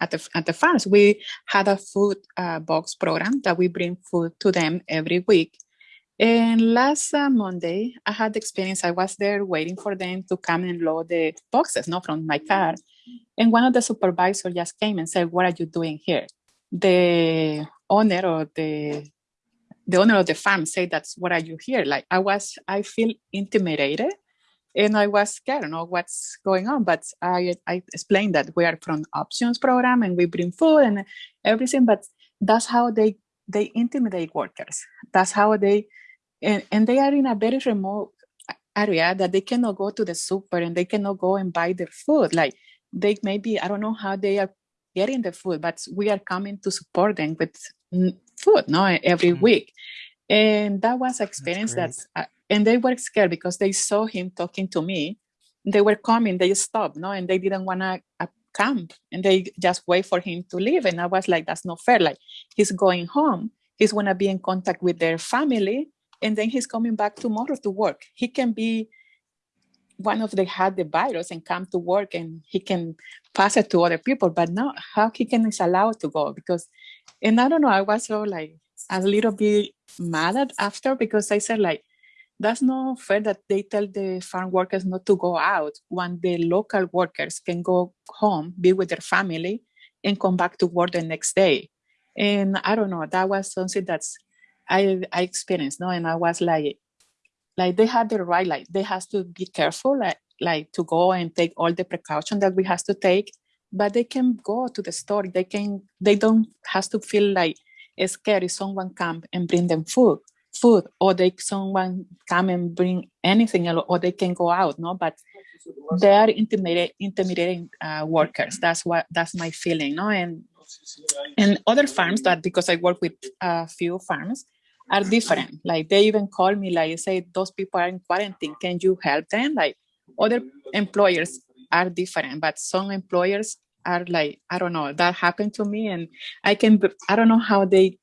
at the, at the farms. We had a food uh, box program that we bring food to them every week. And last uh, Monday, I had the experience. I was there waiting for them to come and load the boxes, not from my car. And one of the supervisors just came and said, "What are you doing here?" The owner or the the owner of the farm say that's what are you here like i was i feel intimidated and i was scared I don't know what's going on but i i explained that we are from options program and we bring food and everything but that's how they they intimidate workers that's how they and, and they are in a very remote area that they cannot go to the super and they cannot go and buy their food. Like they maybe i don't know how they are getting the food but we are coming to support them with food no every Mhm. week. And that was experience great. that's uh, and they were scared because they saw him talking to me. They were coming they stopped no and they didn't want to uh, camp and they just wait for him to leave. And i was like that's not fair. Like he's going home. He's going to be in contact with their family and then he's coming back tomorrow to work. He can be one of the had the virus and come to work and he can pass it to other people but now how he can is allowed to go because and i don't know i was so like a little bit mad at after because i said like that's not fair that they tell the farm workers not to go out when the local workers can go home be with their family and come back to work the next day. And i don't know that was something that's i i experienced no? And i was like like they had the right like they has to be careful like like to go and take all the precaution that we has to take but they can go to the store. They can they don't has to feel like scared if someone come and bring them food food or they someone come and bring anything or they can go out no? But they are intimidating intimidating uh, workers. That's what that's my feeling no? And and other farms that because i work with a few farms are different. Like they even call me like say those people are in quarantine. Can you help them? Like other employers are different but some employers are like i don't know that happened to me and i can I don't know how they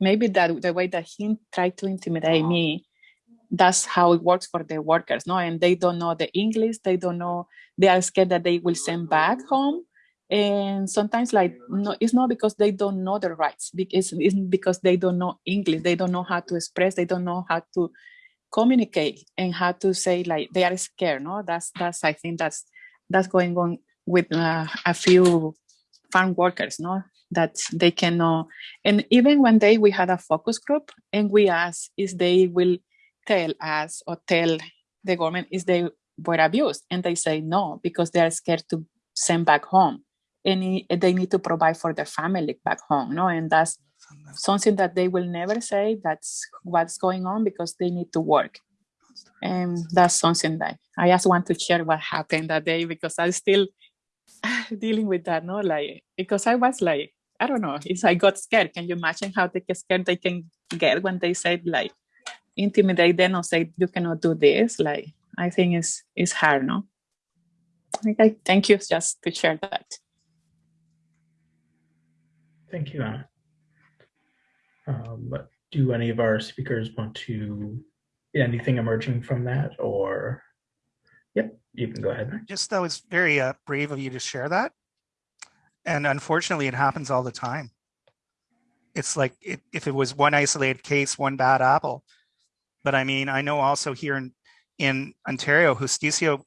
maybe that the way that he tried to intimidate me that's how it works for the workers no? And they don't know the english they don't know they are scared that they will send back home and sometimes like no it's not because they don't know their rights because it's because they don't know english they don't know how to express they don't know how to communicate and how to say like they are scared no? That's that's i think that's that's going on with uh, a few farm workers no? That they cannot and even one day we had a focus group and we asked if they will tell us or tell the government if they were abused and they say no because they are scared to send back home and i- they need to provide for their family back home no? And that's something that they will never say that's what's going on because they need to work. And that's something that i just want to share what happened that day because i'm still dealing with that no? Like because i was like i don't know it's i got scared. Can you imagine how they get scared? They can get when they said like intimidate them or say you cannot do this. Like i think it's it's hard no? Okay thank you just to share that Thank you, Anna. Um, but do any of our speakers want to, anything emerging from that or? Yep, you can go ahead. Just that was very uh, brave of you to share that. And unfortunately, it happens all the time. It's like it, if it was one isolated case, one bad apple. But I mean, I know also here in in Ontario, Justicia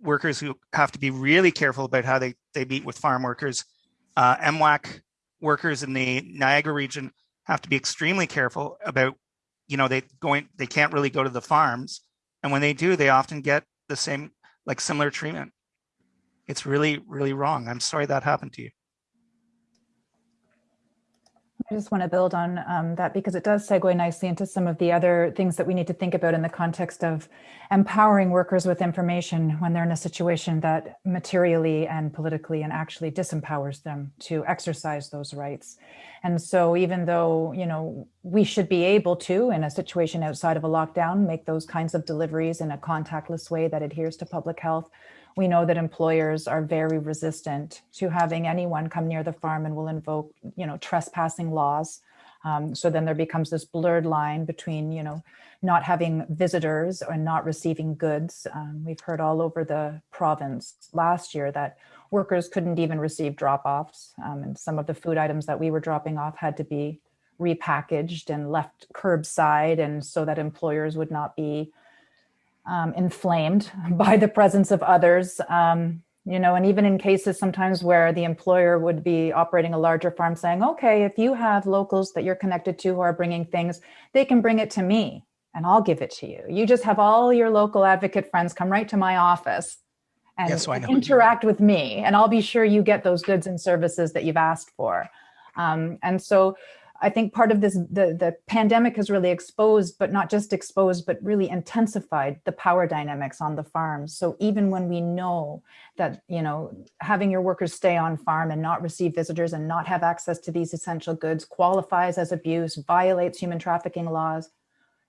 workers who have to be really careful about how they they meet with farm workers. Uh, MWAC workers in the Niagara region have to be extremely careful about, you know, they going they can't really go to the farms, and when they do, they often get the same like similar treatment. It's really really wrong. I'm sorry that happened to you. I just want to build on um, that because it does segue nicely into some of the other things that we need to think about in the context of empowering workers with information when they're in a situation that materially and politically and actually disempowers them to exercise those rights. And so even though, you know, we should be able to, in a situation outside of a lockdown, make those kinds of deliveries in a contactless way that adheres to public health, we know that employers are very resistant to having anyone come near the farm and will invoke, you know, trespassing laws. Um, so then there becomes this blurred line between, you know, not having visitors or not receiving goods. Um, we've heard all over the province last year that workers couldn't even receive drop-offs, um, and some of the food items that we were dropping off had to be repackaged and left curbside, and so that employers would not be um, inflamed by the presence of others, um, you know, and even in cases sometimes where the employer would be operating a larger farm saying, okay, if you have locals that you're connected to who are bringing things, they can bring it to me and I'll give it to you. You just have all your local advocate friends come right to my office and I know. interact with me and I'll be sure you get those goods and services that you've asked for. Um, and so I think part of this, the, the pandemic has really exposed, but not just exposed, but really intensified the power dynamics on the farms. So even when we know that, you know, having your workers stay on farm and not receive visitors and not have access to these essential goods qualifies as abuse, violates human trafficking laws,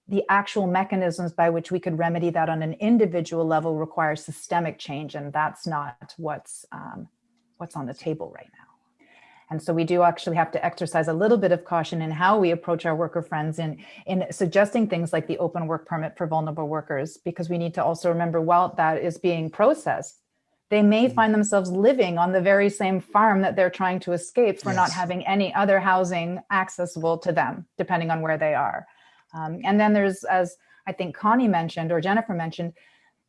the actual mechanisms by which we could remedy that on an individual level requires systemic change. And that's not what's, um, what's on the table right now. And so we do actually have to exercise a little bit of caution in how we approach our worker friends in, in suggesting things like the open work permit for vulnerable workers, because we need to also remember while that is being processed, they may find themselves living on the very same farm that they're trying to escape for not having any other housing accessible to them, depending on where they are. Um, and then there's, as I think Connie mentioned or Jennifer mentioned,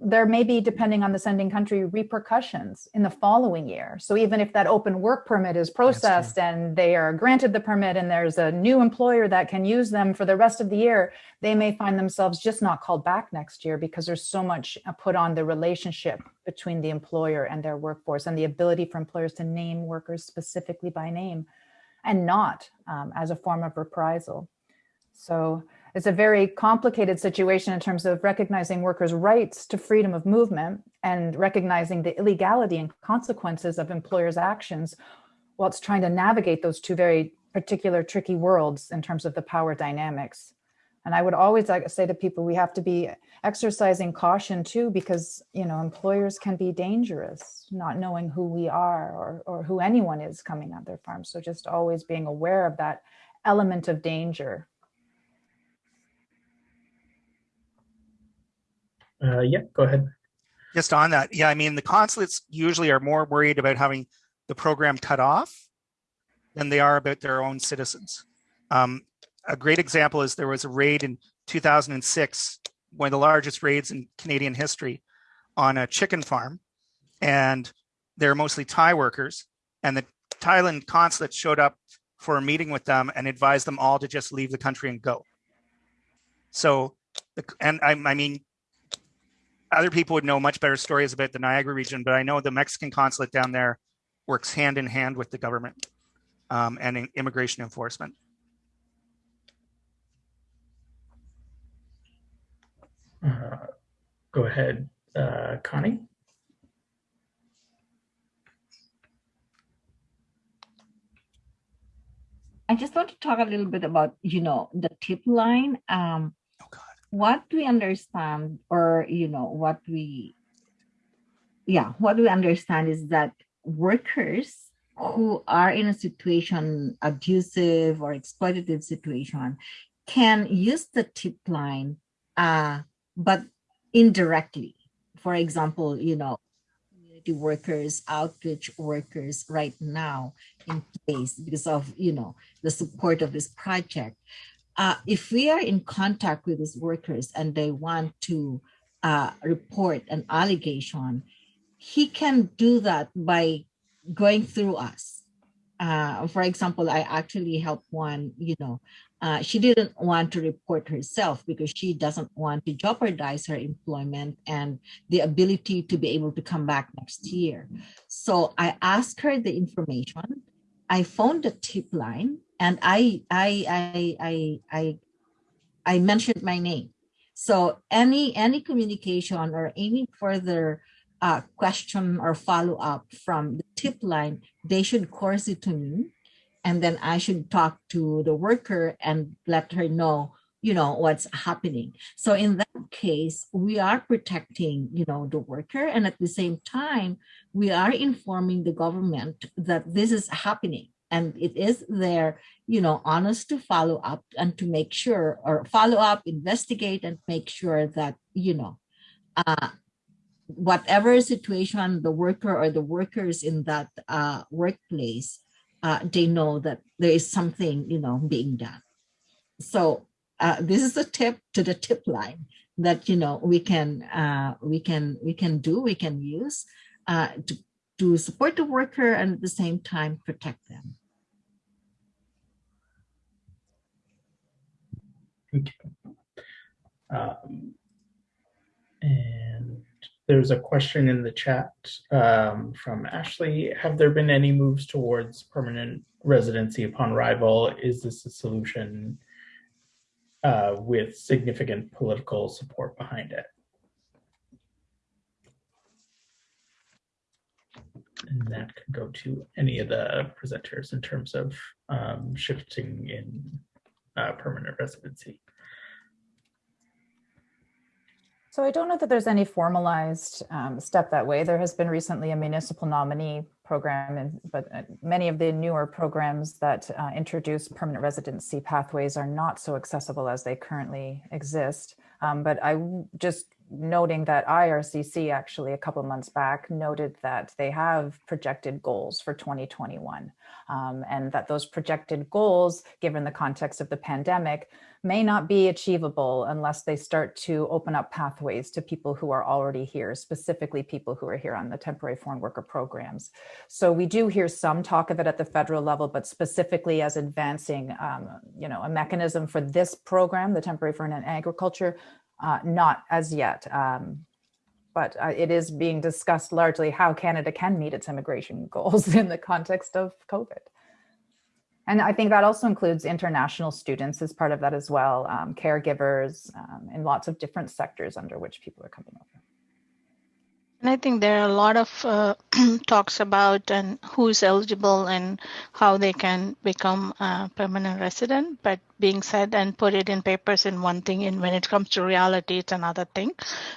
there may be, depending on the sending country, repercussions in the following year. So even if that open work permit is processed and they are granted the permit and there's a new employer that can use them for the rest of the year, they may find themselves just not called back next year because there's so much uh, put on the relationship between the employer and their workforce and the ability for employers to name workers specifically by name and not um, as a form of reprisal. So it's a very complicated situation in terms of recognizing workers' rights to freedom of movement and recognizing the illegality and consequences of employers' actions whilst trying to navigate those two very particular tricky worlds in terms of the power dynamics. And I would always like to say to people, we have to be exercising caution too, because you know employers can be dangerous, not knowing who we are or, or who anyone is coming at their farm. So just always being aware of that element of danger Uh, yeah, go ahead. Just on that, yeah, I mean, the consulates usually are more worried about having the program cut off than they are about their own citizens. Um, a great example is there was a raid in 2006, one of the largest raids in Canadian history on a chicken farm. And they're mostly Thai workers. And the Thailand consulate showed up for a meeting with them and advised them all to just leave the country and go. So, and I, I mean, other people would know much better stories about the Niagara region, but I know the Mexican consulate down there works hand in hand with the government um, and in immigration enforcement. Uh, go ahead, uh, Connie. I just want to talk a little bit about, you know, the tip line. Um, God. What we understand, or you know, what we, yeah, what we understand is that workers who are in a situation, abusive or exploitative situation, can use the tip line, uh, but indirectly. For example, you know, community workers, outreach workers right now in place because of, you know, the support of this project. Uh, if we are in contact with these workers and they want to uh, report an allegation, he can do that by going through us. Uh, for example, I actually helped one, you know, uh, she didn't want to report herself because she doesn't want to jeopardize her employment and the ability to be able to come back next year. So I asked her the information. I phoned the tip line and I I I I I, I mentioned my name. So any any communication or any further uh, question or follow up from the tip line, they should course it to me, and then I should talk to the worker and let her know, you know, what's happening. So in that case, we are protecting, you know, the worker, and at the same time, we are informing the government that this is happening and it is their you know honest to follow up and to make sure or follow up investigate and make sure that you know uh, whatever situation the worker or the workers in that uh, workplace uh, they know that there is something you know being done so uh, this is a tip to the tip line that you know we can uh, we can we can do we can use uh, to to support the worker and at the same time protect them. Thank you. Um, and there's a question in the chat um, from Ashley. Have there been any moves towards permanent residency upon arrival? Is this a solution uh, with significant political support behind it? And that could go to any of the presenters in terms of um, shifting in uh, permanent residency. So I don't know that there's any formalized um, step that way. There has been recently a municipal nominee program, and, but uh, many of the newer programs that uh, introduce permanent residency pathways are not so accessible as they currently exist. Um, but I just noting that IRCC actually a couple months back noted that they have projected goals for 2021 um, and that those projected goals, given the context of the pandemic, may not be achievable unless they start to open up pathways to people who are already here, specifically people who are here on the temporary foreign worker programs. So we do hear some talk of it at the federal level, but specifically as advancing, um, you know, a mechanism for this program, the temporary foreign and agriculture, uh, not as yet. Um, but uh, it is being discussed largely how Canada can meet its immigration goals in the context of COVID. And I think that also includes international students as part of that as well, um, caregivers um, in lots of different sectors under which people are coming over. And I think there are a lot of uh, talks about and who's eligible and how they can become a permanent resident. But being said and put it in papers in one thing, and when it comes to reality, it's another thing.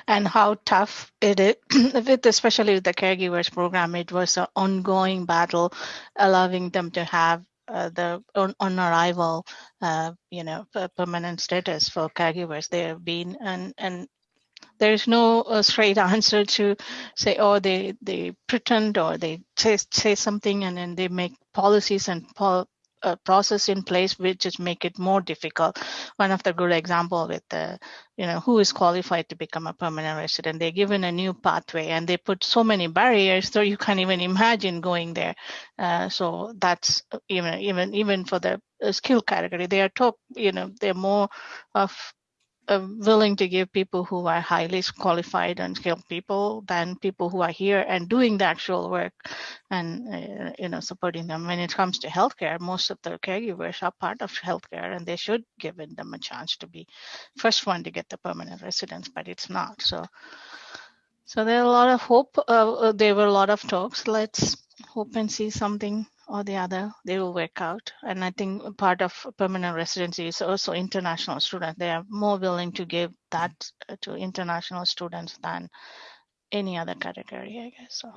And how tough it is, with especially with the caregivers program, it was an ongoing battle, allowing them to have uh, the on, on arrival, uh, you know, permanent status for caregivers. They have been and and there's no uh, straight answer to say, oh, they they pretend or they say say something and then they make policies and pol- uh, process in place which just make it more difficult. One of the good example with the, you know, who is qualified to become a permanent resident, they're given a new pathway and they put so many barriers so you can't even imagine going there. Uh, so that's even even even for the skill category, they are top, you know, they're more of uh, willing to give people who are highly qualified and skilled people than people who are here and doing the actual work and uh, you know supporting them. When it comes to healthcare most of the caregivers are part of healthcare and they should give them a chance to be first one to get the permanent residence but it's not so. So there are a lot of hope uh, uh there were a lot of talks. Let's hope and see something or the other, they will work out. And I think part of permanent residency is also international students. They are more willing to give that to international students than any other category, I guess. So.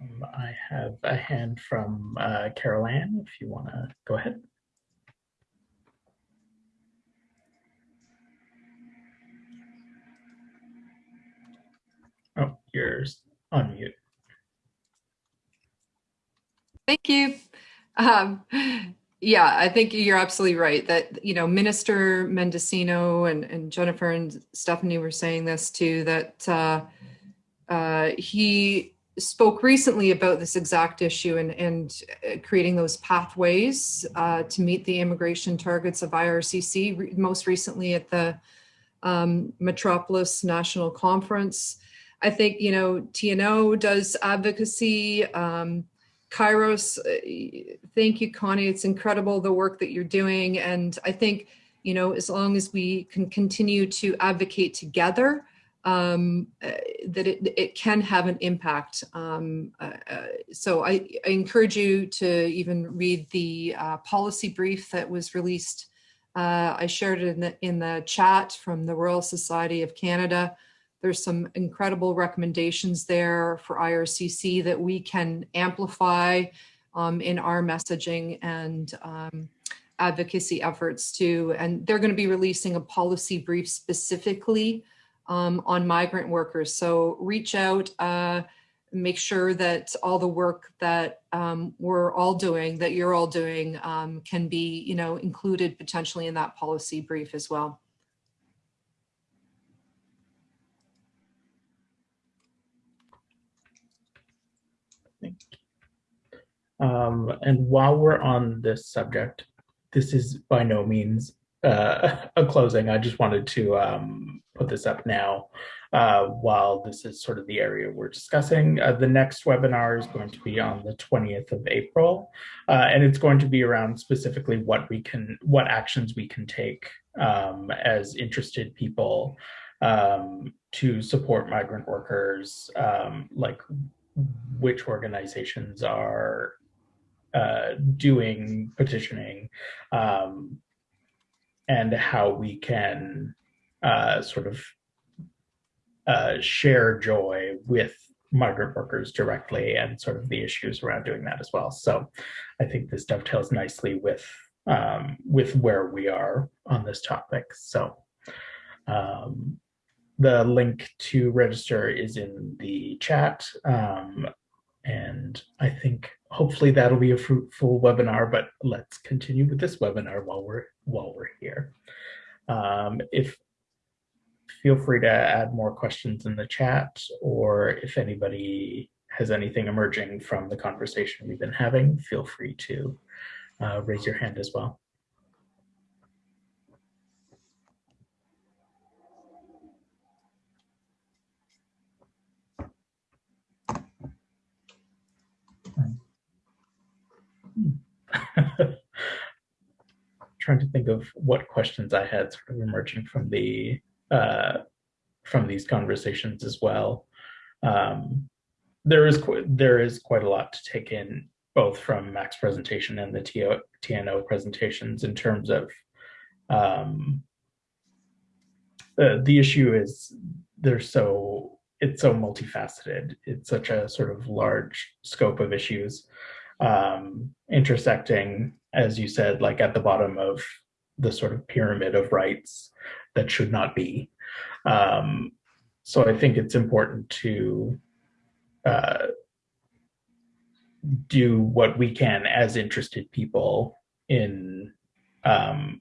Um, I have a hand from uh, Carol Ann, if you want to go ahead. Oh, you're on mute. Thank you. Um, yeah, I think you're absolutely right that, you know, Minister Mendicino and, and Jennifer and Stephanie were saying this too, that uh, uh, he spoke recently about this exact issue and, and uh, creating those pathways uh, to meet the immigration targets of IRCC, most recently at the um, Metropolis National Conference. I think, you know, TNO does advocacy. Um, Kairos, uh, thank you, Connie. It's incredible the work that you're doing. And I think, you know, as long as we can continue to advocate together, um, uh, that it, it can have an impact. Um, uh, uh, so I, I, encourage you to even read the uh, policy brief that was released. Uh, I shared it in the, in the chat from the Royal Society of Canada. There's some incredible recommendations there for IRCC that we can amplify um, in our messaging and um, advocacy efforts too. And they're going to be releasing a policy brief specifically um, on migrant workers. So reach out, uh, make sure that all the work that um, we're all doing, that you're all doing, um, can be, you know, included potentially in that policy brief as well. Thank you. Um, and while we're on this subject, this is by no means uh, a closing. I just wanted to um, put this up now uh, while this is sort of the area we're discussing. Uh, the next webinar is going to be on the 20th of April, uh, and it's going to be around specifically what we can, what actions we can take um, as interested people um, to support migrant workers, um, like which organizations are uh, doing petitioning, um, and how we can uh, sort of uh, share joy with migrant workers directly and sort of the issues around doing that as well. So I think this dovetails nicely with um, with where we are on this topic. So um, the link to register is in the chat. Um, and I think hopefully that'll be a fruitful webinar, but let's continue with this webinar while we're while we're here. Um, if feel free to add more questions in the chat, or if anybody has anything emerging from the conversation we've been having, feel free to uh, raise your hand as well. trying to think of what questions I had sort of emerging from the uh, from these conversations as well. Um, there is there is quite a lot to take in, both from Mac's presentation and the TO, TNO presentations in terms of um, the the issue is they're so it's so multifaceted. It's such a sort of large scope of issues um, intersecting, as you said, like at the bottom of the sort of pyramid of rights that should not be. Um, so I think it's important to uh, do what we can as interested people in um,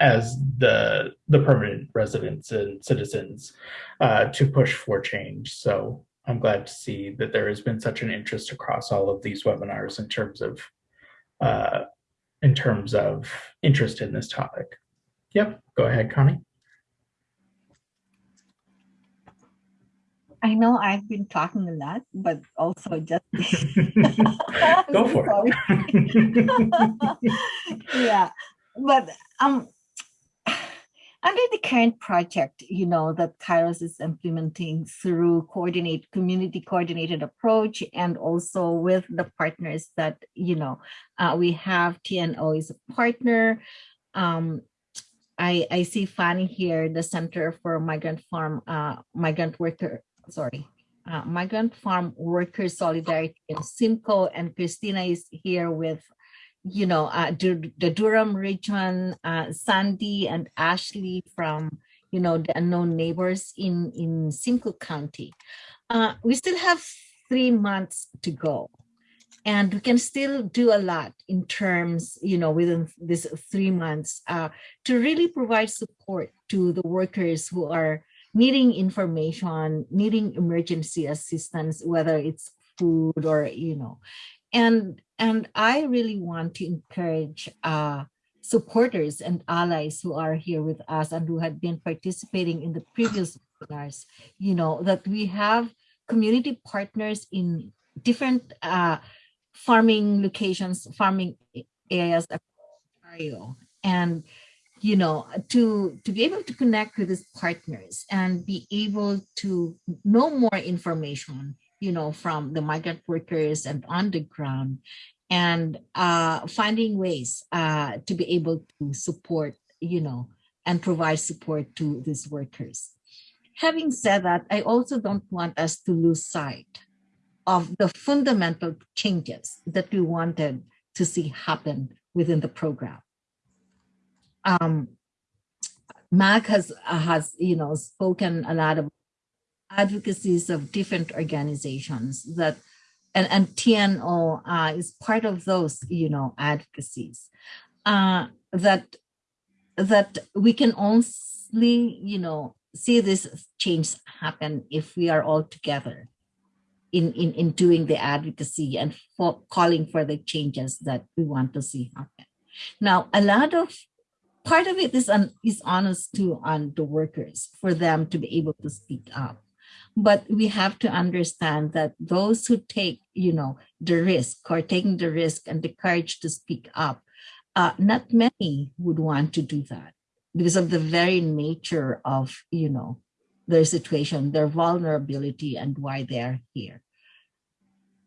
as the the permanent residents and citizens uh, to push for change. So I'm glad to see that there has been such an interest across all of these webinars in terms of uh, in terms of interest in this topic. Yep, go ahead, Connie. I know I've been talking a lot, but also just go for it. yeah, but um, under the current project, you know, that Kairos is implementing through coordinate community coordinated approach and also with the partners that, you know, uh, we have TNO is a partner. Um, I, I see Fanny here, the Center for Migrant Farm, uh, Migrant Worker, sorry, uh, Migrant Farm Workers Solidarity and Simcoe and Christina is here with you know, uh, the Durham region, uh, Sandy and Ashley from, you know, the unknown neighbors in, in Simcoe County. Uh, we still have three months to go and we can still do a lot in terms, you know, within this three months uh, to really provide support to the workers who are needing information, needing emergency assistance, whether it's food or, you know, and and I really want to encourage uh, supporters and allies who are here with us and who had been participating in the previous webinars, you know, that we have community partners in different uh, farming locations, farming areas Ontario. And, you know, to, to be able to connect with these partners and be able to know more information you know, from the migrant workers and on the ground and uh, finding ways uh, to be able to support, you know, and provide support to these workers. Having said that, I also don't want us to lose sight of the fundamental changes that we wanted to see happen within the program. Um, Mac has, has, you know, spoken a lot about advocacies of different organizations that and, and TNO uh, is part of those, you know, advocacies uh, that that we can only, you know, see this change happen if we are all together. in, in, in doing the advocacy and for calling for the changes that we want to see happen. Now, a lot of part of it is, on, is honest to on the workers for them to be able to speak up. But we have to understand that those who take, you know, the risk or taking the risk and the courage to speak up, uh, not many would want to do that because of the very nature of, you know, their situation, their vulnerability, and why they're here.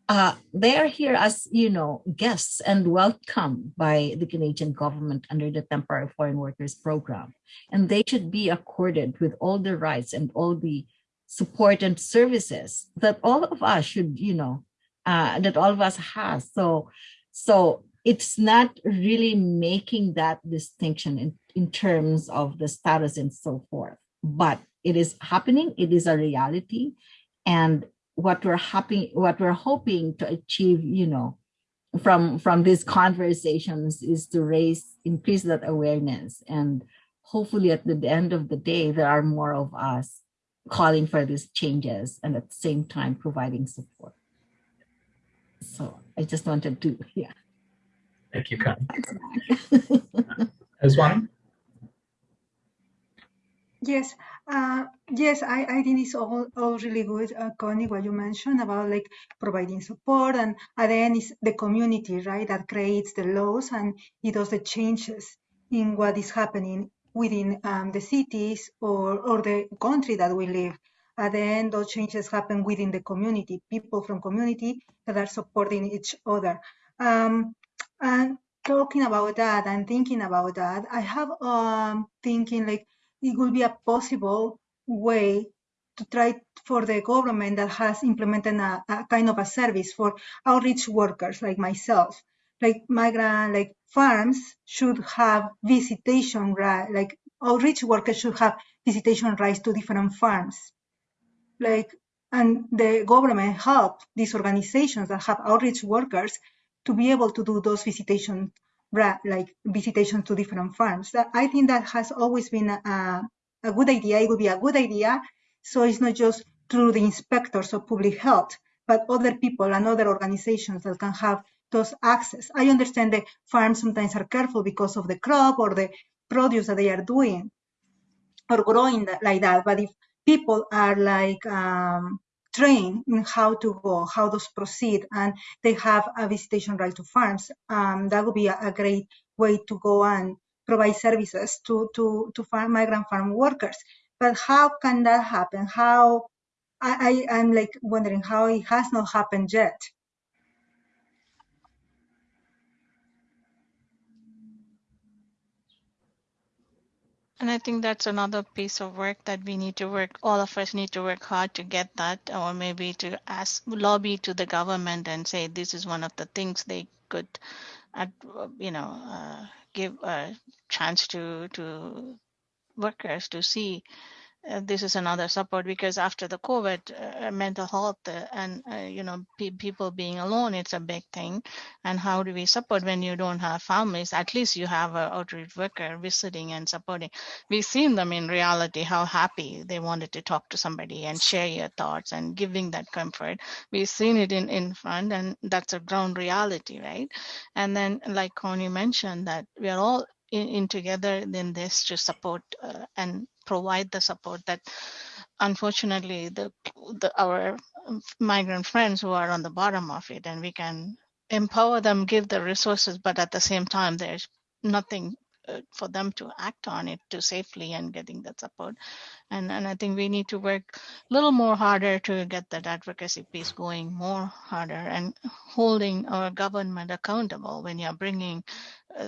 Uh, they are here as, you know, guests and welcome by the Canadian government under the Temporary Foreign Workers Program. And they should be accorded with all the rights and all the support and services that all of us should, you know, uh, that all of us has. So, so it's not really making that distinction in, in terms of the status and so forth, but it is happening, it is a reality. And what we're hoping, what we're hoping to achieve, you know, from from these conversations is to raise, increase that awareness. And hopefully at the end of the day, there are more of us calling for these changes and at the same time providing support. So I just wanted to, yeah. Thank you, Connie. Eswani? Yes, uh, yes, I, I think it's all, all really good, uh, Connie, what you mentioned about like providing support and at the end is the community, right, that creates the laws and it does the changes in what is happening within um, the cities or, or the country that we live. At the end, those changes happen within the community, people from community that are supporting each other. Um, and talking about that and thinking about that, I have um, thinking like it would be a possible way to try for the government that has implemented a, a kind of a service for outreach workers like myself like migrant like farms should have visitation right like outreach workers should have visitation rights to different farms. Like and the government help these organizations that have outreach workers to be able to do those visitation like visitation to different farms. I think that has always been a, a good idea. It would be a good idea. So it's not just through the inspectors of public health but other people and other organizations that can have those access. I understand the farms sometimes are careful because of the crop or the produce that they are doing or growing like that. But if people are like um, trained in how to go, how to proceed, and they have a visitation right to farms, um, that would be a, a, great way to go and provide services to, to, to farm, migrant farm workers. But how can that happen? How I, I, I'm like wondering how it has not happened yet. And I think that's another piece of work that we need to work, all of us need to work hard to get that, or maybe to ask, lobby to the government and say this is one of the things they could, you know, uh, give a chance to to workers to see uh, this is another support because after the COVID, uh, mental health uh, and uh, you know pe people being alone, it's a big thing. And how do we support when you don't have families? At least you have an outreach worker visiting and supporting. We've seen them in reality how happy they wanted to talk to somebody and share your thoughts and giving that comfort. We've seen it in in front, and that's a ground reality, right? And then, like Connie mentioned, that we are all in, in together in this to support uh, and provide the support that unfortunately the, the our migrant friends who are on the bottom of it and we can empower them give the resources but at the same time there's nothing uh, for them to act on it to safely and getting that support. And and i think we need to work a little more harder to get that advocacy piece going more harder and holding our government accountable when you're bringing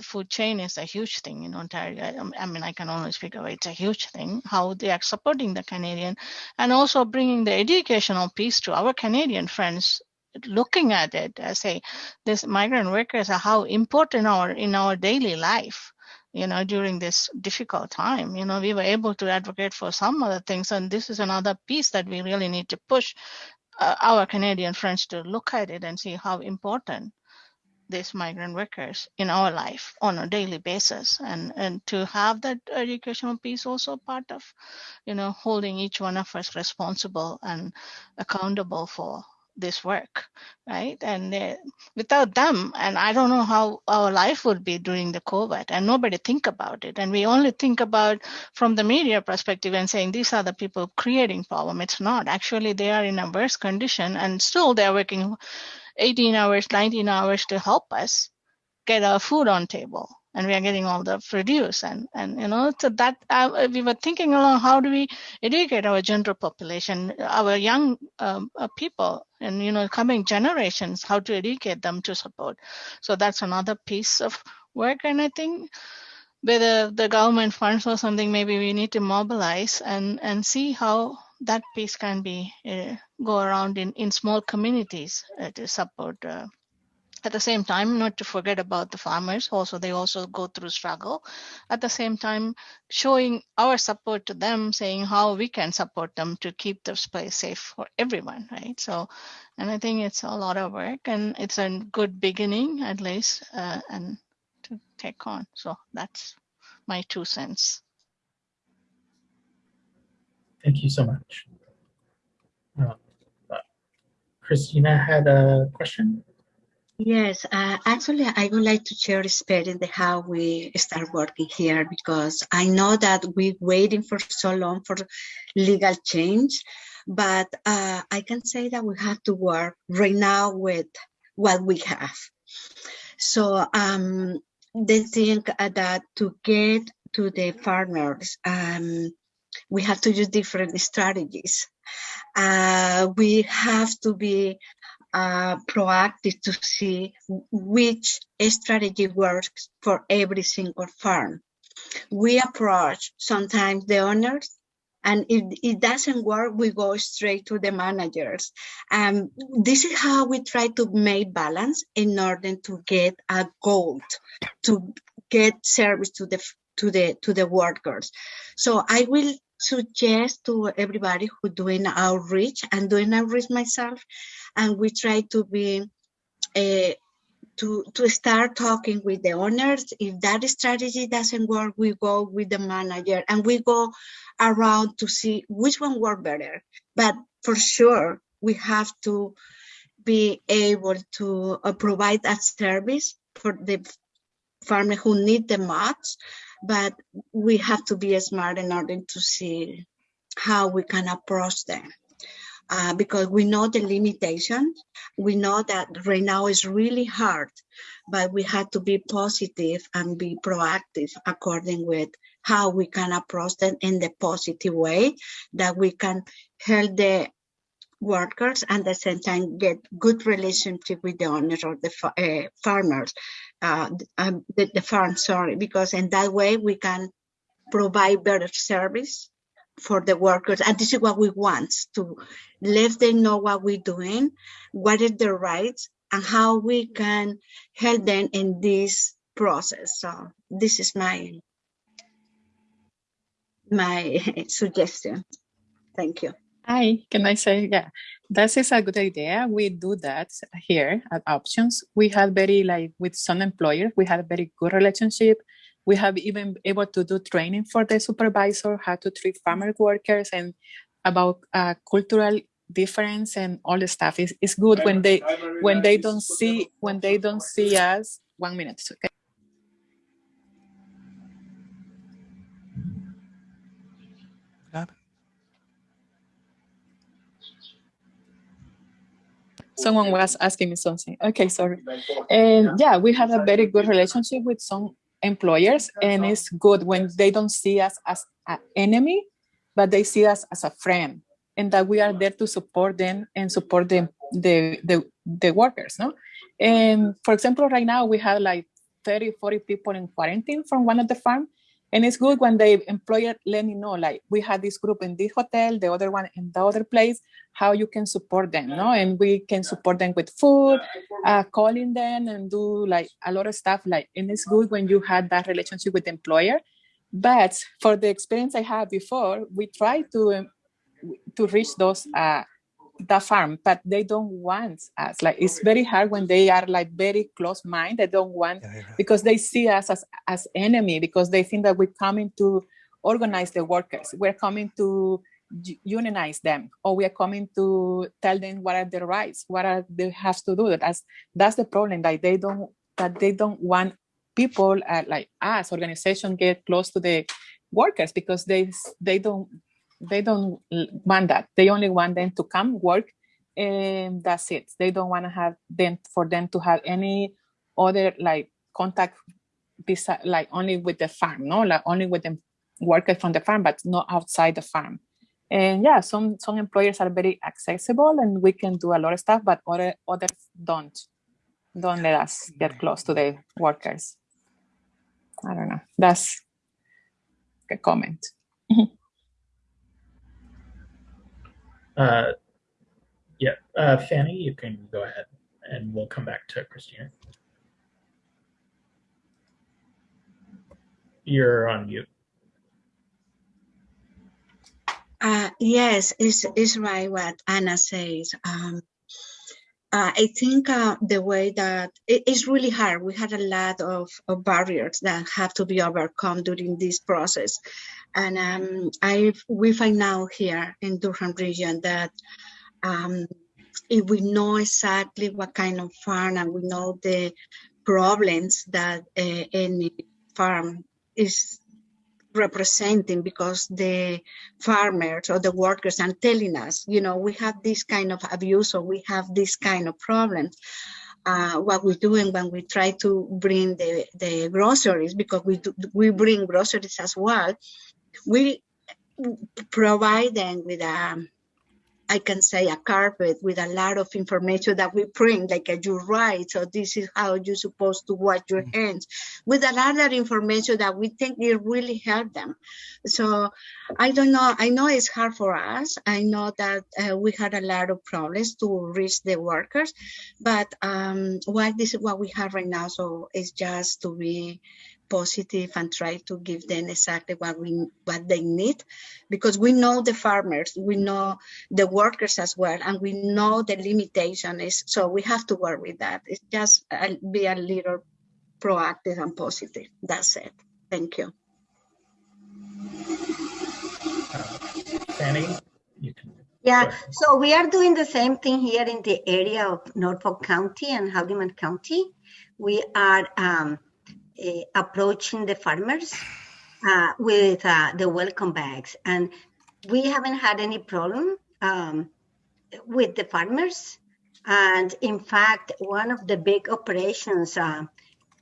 food chain is a huge thing in Ontario. I, I, mean, I can only speak of it. It's a huge thing how they are supporting the Canadian and also bringing the educational piece to our Canadian friends looking at it as a this migrant workers are how important our in our daily life you know during this difficult time you know we were able to advocate for some other things and this is another piece that we really need to push uh, our canadian friends to look at it and see how important these migrant workers in our life on a daily basis and and to have that educational piece also part of you know holding each one of us responsible and accountable for this work, right? And uh, without them, and I don't know how our life would be during the COVID, and nobody think about it. And we only think about from the media perspective and saying these are the people creating problem. It's not. Actually, they are in a worse condition, and still they're working 18 hours, 19 hours to help us get our food on table. And we are getting all the produce and and you know so that uh, we were thinking along how do we educate our general population our young um, uh, people and you know coming generations how to educate them to support. So that's another piece of work and i think whether the government funds or something maybe we need to mobilize and and see how that piece can be uh, go around in in small communities uh, to support uh, at the same time not to forget about the farmers also they also go through struggle. At the same time showing our support to them saying how we can support them to keep this place safe for everyone right? So and i think it's a lot of work and it's a good beginning at least uh, and to take on. So that's my two cents Thank you so much. Uh, uh, Christina had a question. Yes, uh, actually, I would like to share experience how we start working here because I know that we're waiting for so long for legal change, but uh, I can say that we have to work right now with what we have. So um, they think that to get to the farmers, um, we have to use different strategies. Uh, we have to be uh, proactive to see which strategy works for every single farm. We approach sometimes the owners and if it doesn't work, we go straight to the managers. Um, this is how we try to make balance in order to get a goal, to get service to the to the to the workers. So I will suggest to everybody who doing outreach and doing outreach myself and we try to be uh, to to start talking with the owners. If that strategy doesn't work we go with the manager and we go around to see which one work better. But for sure we have to be able to uh, provide that service for the farmer who need the most but we have to be smart in order to see how we can approach them uh, because we know the limitations. We know that right now is really hard, but we have to be positive and be proactive according with how we can approach them in the positive way that we can help the workers and at the same time get good relationship with the owners or the uh, farmers, uh, um, the, the farm, sorry, because in that way we can provide better service for the workers. And this is what we want to let them know what we're doing, what is their rights, and how we can help them in this process. So this is my my suggestion. Thank you. Hi, can I say, yeah, that is a good idea. We do that here at Options. We have very, like with some employers, we have a very good relationship we have even able to do training for the supervisor, how to treat farmer workers and about uh, cultural difference and all the stuff. It's, it's good when they when they don't see when they don't see us. One minute, okay. Someone was asking me something. Okay, sorry. And yeah, we have a very good relationship with some employers and it's good when they don't see us as an enemy but they see us as a friend and that we are there to support them and support them the the, the workers no and for example right now we have like 30 40 people in quarantine from one of the farm and it's good when the employer let me know like we had this group in this hotel the other one in the other place how you can support them no? And we can support them with food uh, calling them and do like a lot of stuff like and it's good when you had that relationship with the employer. But for the experience i had before we try to um, to reach those uh, the farm but they don't want us. Like it's very hard when they are like very close mind they don't want yeah, because they see us as as enemy because they think that we're coming to organize the workers. We're coming to unionize them or we are coming to tell them what are their rights what are they have to do. That's that's the problem that they don't that they don't want people uh, like us organization get close to the workers because they they don't they don't want that. They only want them to come work and that's it. They don't want to have them for them to have any other like contact beside like only with the farm no? Like only with the workers from the farm but not outside the farm. And yeah some some employers are very accessible and we can do a lot of stuff but other others don't. Don't let us get mm. close to the workers. I don't know. That's a comment Uh, yeah, uh, Fanny, you can go ahead and we'll come back to Christina. You're on mute. Uh, yes, it's, it's right what Anna says. Um, uh, I think uh, the way that it's really hard. We had a lot of, of barriers that have to be overcome during this process, and um, I we find now here in Durham region that um, if we know exactly what kind of farm and we know the problems that uh, any farm is representing because the farmers or the workers are telling us, you know, we have this kind of abuse or we have this kind of problems. Uh, what we're doing when we try to bring the, the groceries, because we do, we bring groceries as well, we provide them with a, I can say a carpet with a lot of information that we print, like uh, your rights, so this is how you're supposed to wash your hands, with a lot of information that we think it really help them. So I don't know. I know it's hard for us. I know that uh, we had a lot of problems to reach the workers, but um, what this is what we have right now. So it's just to be positive and try to give them exactly what we what they need. Because we know the farmers we know the workers as well and we know the limitation is so we have to work with that. It's just uh, be a little proactive and positive. That's it. Thank you. Fanny, you can. Yeah, so we are doing the same thing here in the area of Norfolk County and Haldimand County. We are um, approaching the farmers uh, with uh, the welcome bags, and we haven't had any problem um, with the farmers. And in fact, one of the big operations, uh,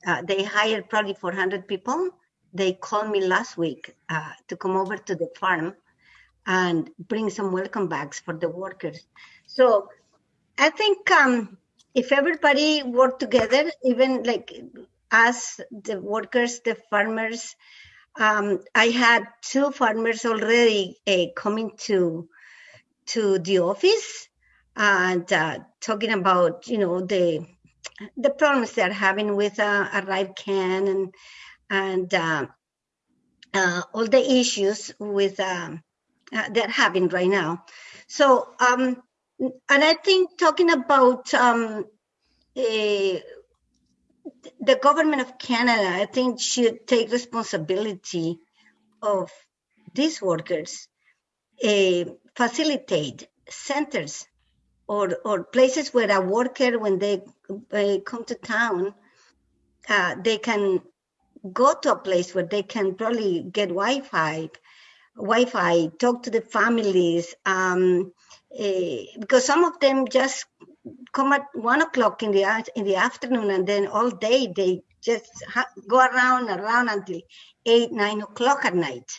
uh, they hired probably 400 people. They called me last week uh, to come over to the farm and bring some welcome bags for the workers. So I think um, if everybody work together, even like us, the workers, the farmers, um, I had two farmers already uh, coming to to the office and uh, talking about you know the the problems they're having with uh, ArriveCAN and and uh, uh, all the issues with um, uh, they're having right now. So, um, and I think talking about um, eh, the government of Canada, I think should take responsibility of these workers, eh, facilitate centers or, or places where a worker, when they uh, come to town, uh, they can go to a place where they can probably get Wi-Fi, Wi-Fi, talk to the families, um, eh, because some of them just come at one o'clock in the in the afternoon, and then all day they just go around and around until eight nine o'clock at night.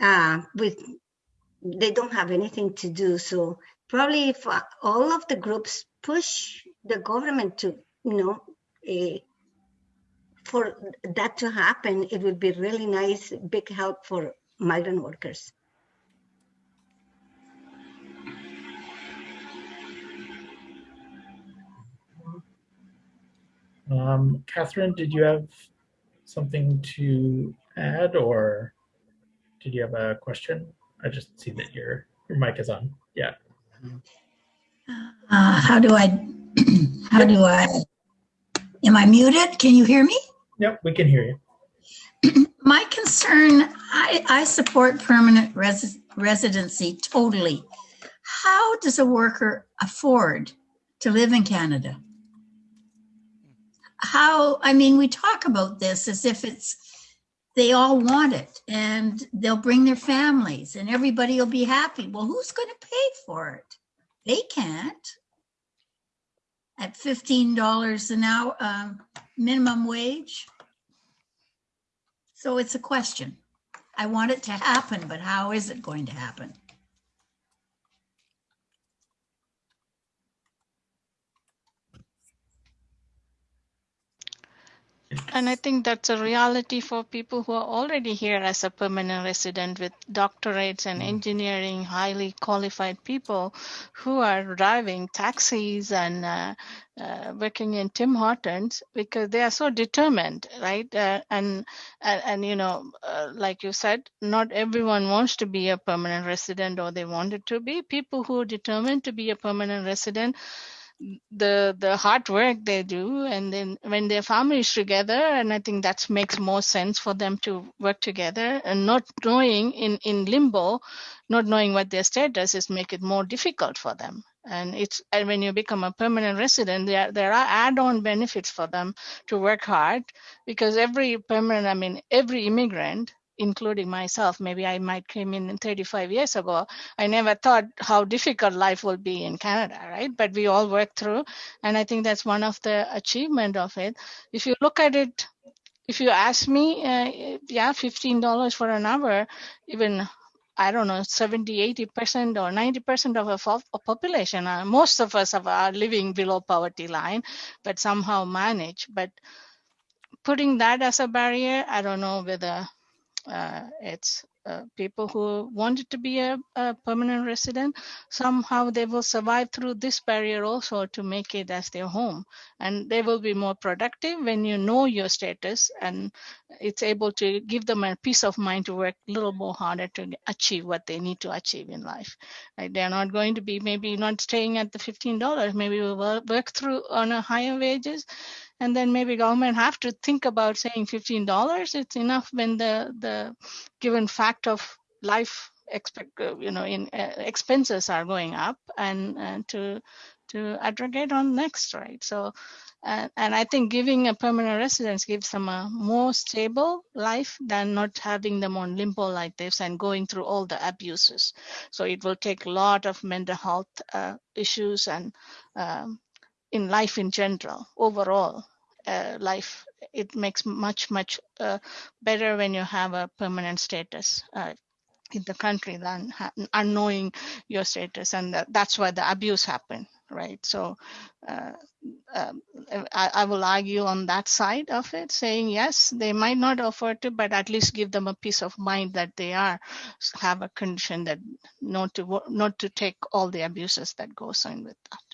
Uh, with they don't have anything to do, so probably if uh, all of the groups push the government to, you know, eh, for that to happen, it would be really nice, big help for migrant workers. Um, Catherine, did you have something to add or did you have a question? I just see that your, your mic is on. Yeah. Uh, how do I, how do I, am I muted? Can you hear me? Yep, we can hear you. My concern, I, I support permanent resi- residency totally, how does a worker afford to live in Canada? How, I mean, we talk about this as if it's, they all want it and they'll bring their families and everybody will be happy. Well, who's going to pay for it? They can't. At $15 an hour um, minimum wage. So it's a question. I want it to happen, but how is it going to happen? And I think that's a reality for people who are already here as a permanent resident with doctorates and engineering, highly qualified people who are driving taxis and uh, uh, working in Tim Hortons because they are so determined, right? Uh, and, and and you know, uh, like you said, not everyone wants to be a permanent resident or they wanted to be. People who are determined to be a permanent resident the the hard work they do and then when their families together and i think that makes more sense for them to work together and not knowing in in limbo not knowing what their status is make it more difficult for them. And it's and when you become a permanent resident there there are add-on benefits for them to work hard because every permanent i mean every immigrant including myself, maybe I might came in 35 years ago. I never thought how difficult life will be in Canada, right? But we all work through, and I think that's one of the achievement of it. If you look at it, if you ask me, uh, yeah, $15 for an hour, even I don't know, 70, 80% or 90% of a population, uh, most of us are living below poverty line, but somehow manage. But putting that as a barrier, I don't know whether uh, it's uh, people who wanted to be a, a, permanent resident somehow they will survive through this barrier also to make it as their home. And they will be more productive when you know your status and it's able to give them a peace of mind to work a little more harder to achieve what they need to achieve in life. Like they're not going to be maybe not staying at the $15 maybe we'll work through on a higher wages and then maybe government have to think about saying $15 it's enough when the the given fact of life expect uh, you know in uh, expenses are going up and uh, to to aggregate on next right? So uh, and i think giving a permanent residence gives them a more stable life than not having them on limbo like this and going through all the abuses. So it will take a lot of mental health uh, issues and um, in life in general overall uh, life it makes much much uh, better when you have a permanent status uh, in the country than unknowing your status and that, that's why the abuse happened right? So uh, um, I, I, will argue on that side of it saying yes they might not afford to but at least give them a peace of mind that they are have a condition that not to not to take all the abuses that goes in with that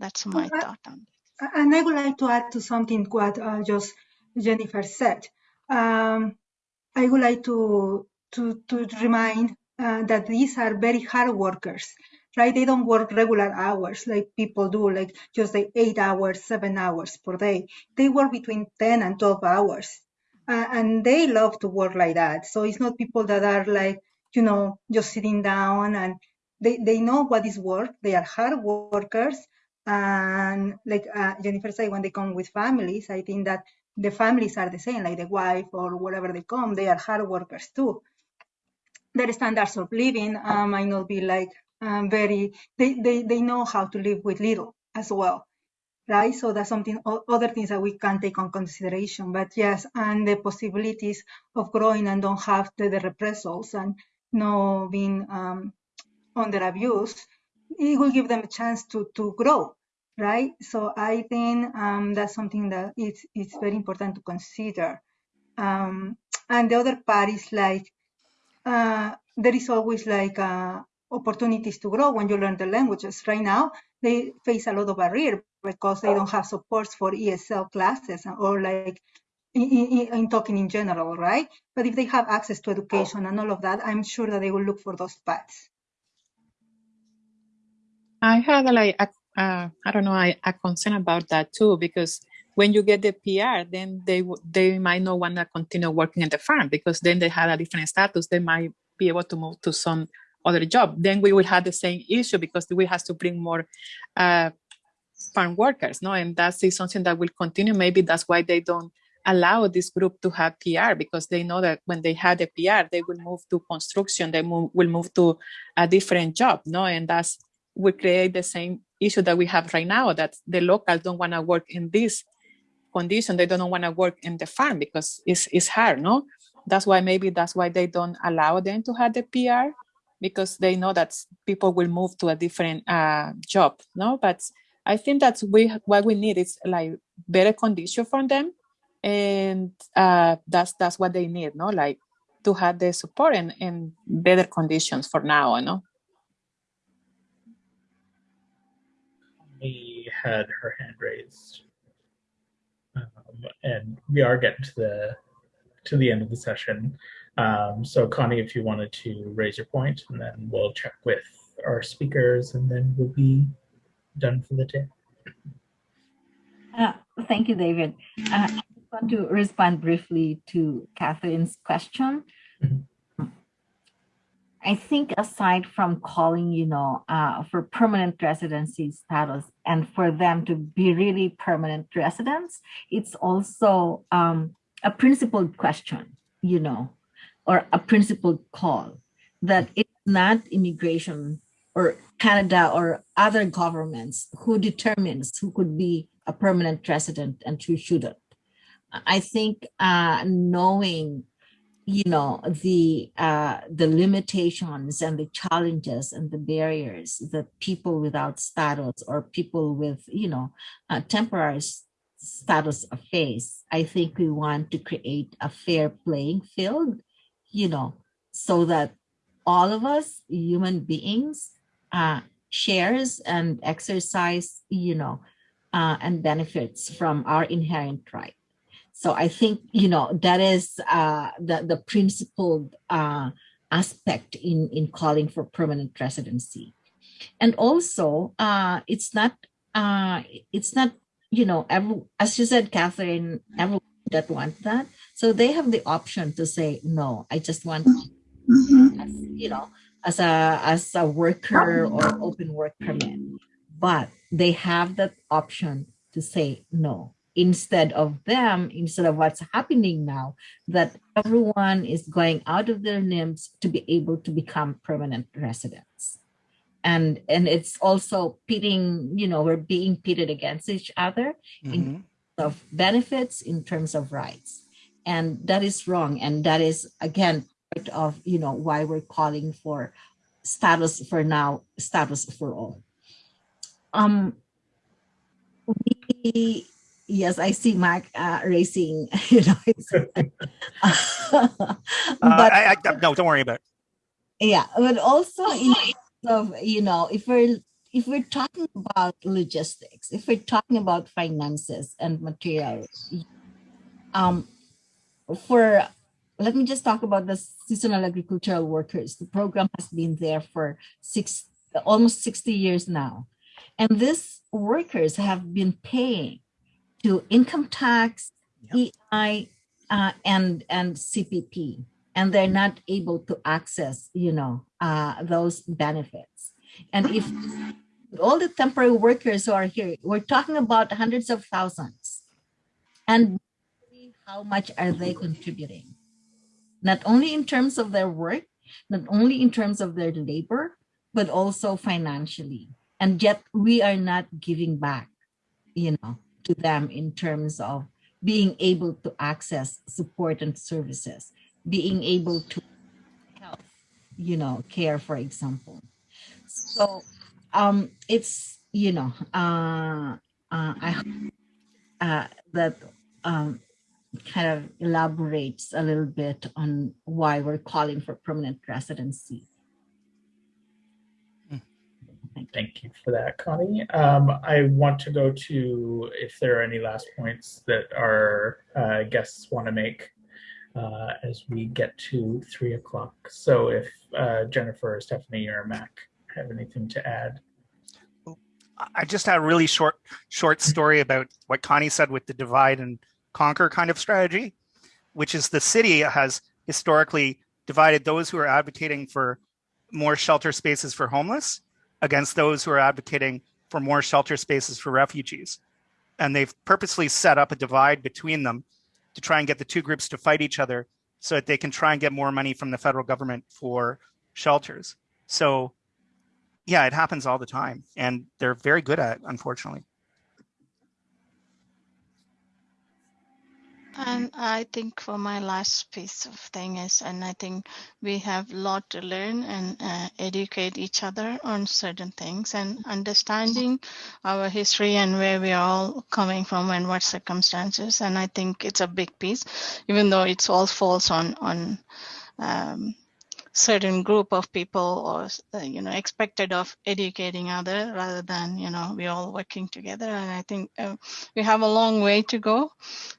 that's my thought on it and I would like to add to something what uh, just Jennifer said. Um, I would like to to to remind uh, that these are very hard workers, right? They don't work regular hours like people do, like just like eight hours, seven hours per day. They work between ten and twelve hours, uh, and they love to work like that. So it's not people that are like you know just sitting down and they, they know what is work. They are hard workers and like uh, Jennifer said, when they come with families, I think that the families are the same, like the wife or whatever they come, they are hard workers too. Their standards of living uh, might not be like um, very, they, they, they know how to live with little as well, right? So that's something, other things that we can take on consideration. But yes, and the possibilities of growing and don't have the, the repressals and no being um, under abuse it will give them a chance to to grow right so i think um, that's something that it's it's very important to consider um, and the other part is like uh, there is always like uh, opportunities to grow when you learn the languages right now they face a lot of barrier because they don't have supports for esl classes or like in, in, in, talking in general, right? But if they have access to education and all of that, I'm sure that they will look for those paths. I had like a, uh, I don't know a, a concern about that too because when you get the PR, then they they might not want to continue working at the farm because then they have a different status. They might be able to move to some other job. Then we will have the same issue because we have to bring more uh, farm workers, no? And that's something that will continue. Maybe that's why they don't allow this group to have PR because they know that when they have the PR, they will move to construction, they move, will move to a different job, no? And that's will create the same issue that we have right now that the locals don't want to work in this condition. They don't want to work in the farm because it's, it's hard, no? That's why maybe that's why they don't allow them to have the PR because they know that people will move to a different uh, job, no? But I think that's we what we need is like better condition for them, and uh, that's that's what they need, no? Like to have the support and, and better conditions for now, no? We had her hand raised, um, and we are getting to the to the end of the session. Um, so Connie, if you wanted to raise your point, and then we'll check with our speakers, and then we'll be done for the day. Uh, thank you, David. Uh, I just want to respond briefly to Catherine's question. I think aside from calling, you know, uh, for permanent residency status and for them to be really permanent residents, it's also um, a principled question, you know, or a principled call that it's not immigration or Canada or other governments who determines who could be a permanent resident and who shouldn't. I think uh, knowing, you know, the uh, the limitations and the challenges and the barriers that people without status or people with, you know, uh, temporary status face, I think we want to create a fair playing field, you know, so that all of us human beings uh, shares and exercise, you know, uh, and benefits from our inherent right. So I think, you know, that is uh, the, the principled uh, aspect in, in calling for permanent residency. And also, uh, it's not, uh, it's not, you know, every, as you said, Catherine, everyone that want that. So they have the option to say, no, I just want, as, you know, as a as a worker or open work permit but they have that option to say no instead of them instead of what's happening now that everyone is going out of their limbs to be able to become permanent residents. And and it's also pitting you know we're being pitted against each other mm-hmm. in terms of benefits in terms of rights. And that is wrong. And that is again part of you know why we're calling for status for now status for all. Um we, yes i see mark uh, racing you know uh, but I, I, no don't worry about it yeah but also in of you know if we're if we're talking about logistics if we're talking about finances and materials um for let me just talk about the seasonal agricultural workers. The program has been there for six, almost 60 years now. And these workers have been paying to income tax, yep. EI, uh, and, and CPP, and they're not able to access, you know, uh, those benefits. And if all the temporary workers who are here, we're talking about hundreds of thousands. And how much are they contributing? not only in terms of their work, not only in terms of their labor, but also financially. And yet we are not giving back, you know, to them in terms of being able to access support and services, being able to help, you know, care, for example. So um, it's, you know, uh, uh, I uh, that um, kind of elaborates a little bit on why we're calling for permanent residency. Thank you for that, Connie. Um, I want to go to if there are any last points that our uh, guests want to make uh, as we get to three o'clock. So if uh, Jennifer, Stephanie, or Mac have anything to add. I just had a really short short story about what Connie said with the divide and conquer kind of strategy, which is the city has historically divided those who are advocating for more shelter spaces for homeless against those who are advocating for more shelter spaces for refugees. And they've purposely set up a divide between them to try and get the two groups to fight each other so that they can try and get more money from the federal government for shelters. So yeah, it happens all the time and they're very good at it, unfortunately. And I think for my last piece of thing is, and I think we have a lot to learn and uh, educate each other on certain things and understanding our history and where we are all coming from and what circumstances. And I think it's a big piece, even though it's all falls on on um, certain group of people or uh, you know expected of educating other rather than you know we all working together. And i think uh, we have a long way to go.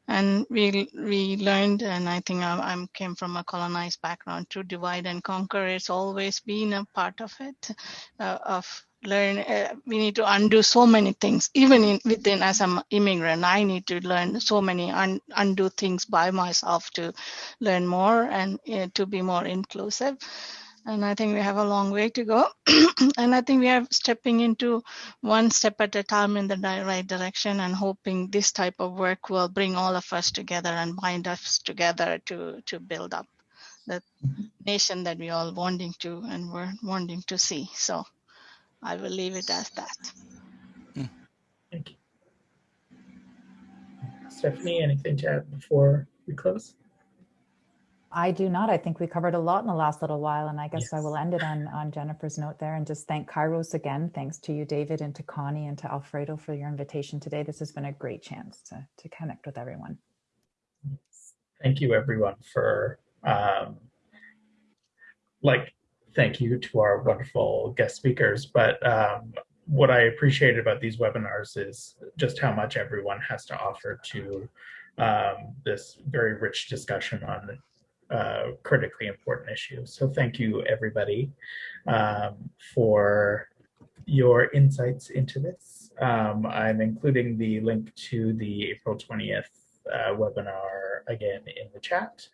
And we we learned and i think I, I came from a colonized background to divide and conquer. It's always been a part of it uh, of learn uh, we need to undo so many things. Even in within as an immigrant i need to learn so many un, undo things by myself to learn more and uh, to be more inclusive. And i think we have a long way to go. And i think we are stepping into one step at a time in the right direction and hoping this type of work will bring all of us together and bind us together to to build up the nation that we all wanting to and we're wanting to see. So I will leave it as that. Thank you. Stephanie, anything to add before we close? I do not. I think we covered a lot in the last little while, and I guess I will end it on, on Jennifer's note there and just thank Kairos again. Thanks to you, David, and to Connie and to Alfredo for your invitation today. This has been a great chance to, to connect with everyone. Thank you, everyone, for um, like. Thank you to our wonderful guest speakers. But um, what I appreciated about these webinars is just how much everyone has to offer to um, this very rich discussion on uh, critically important issues. So thank you, everybody, um, for your insights into this. Um, I'm including the link to the April 20th uh, webinar again in the chat.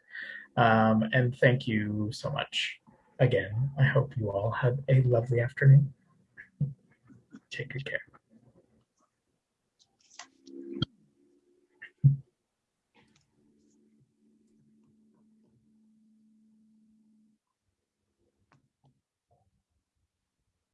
Um, and thank you so much again. I hope you all have a lovely afternoon. Take good care.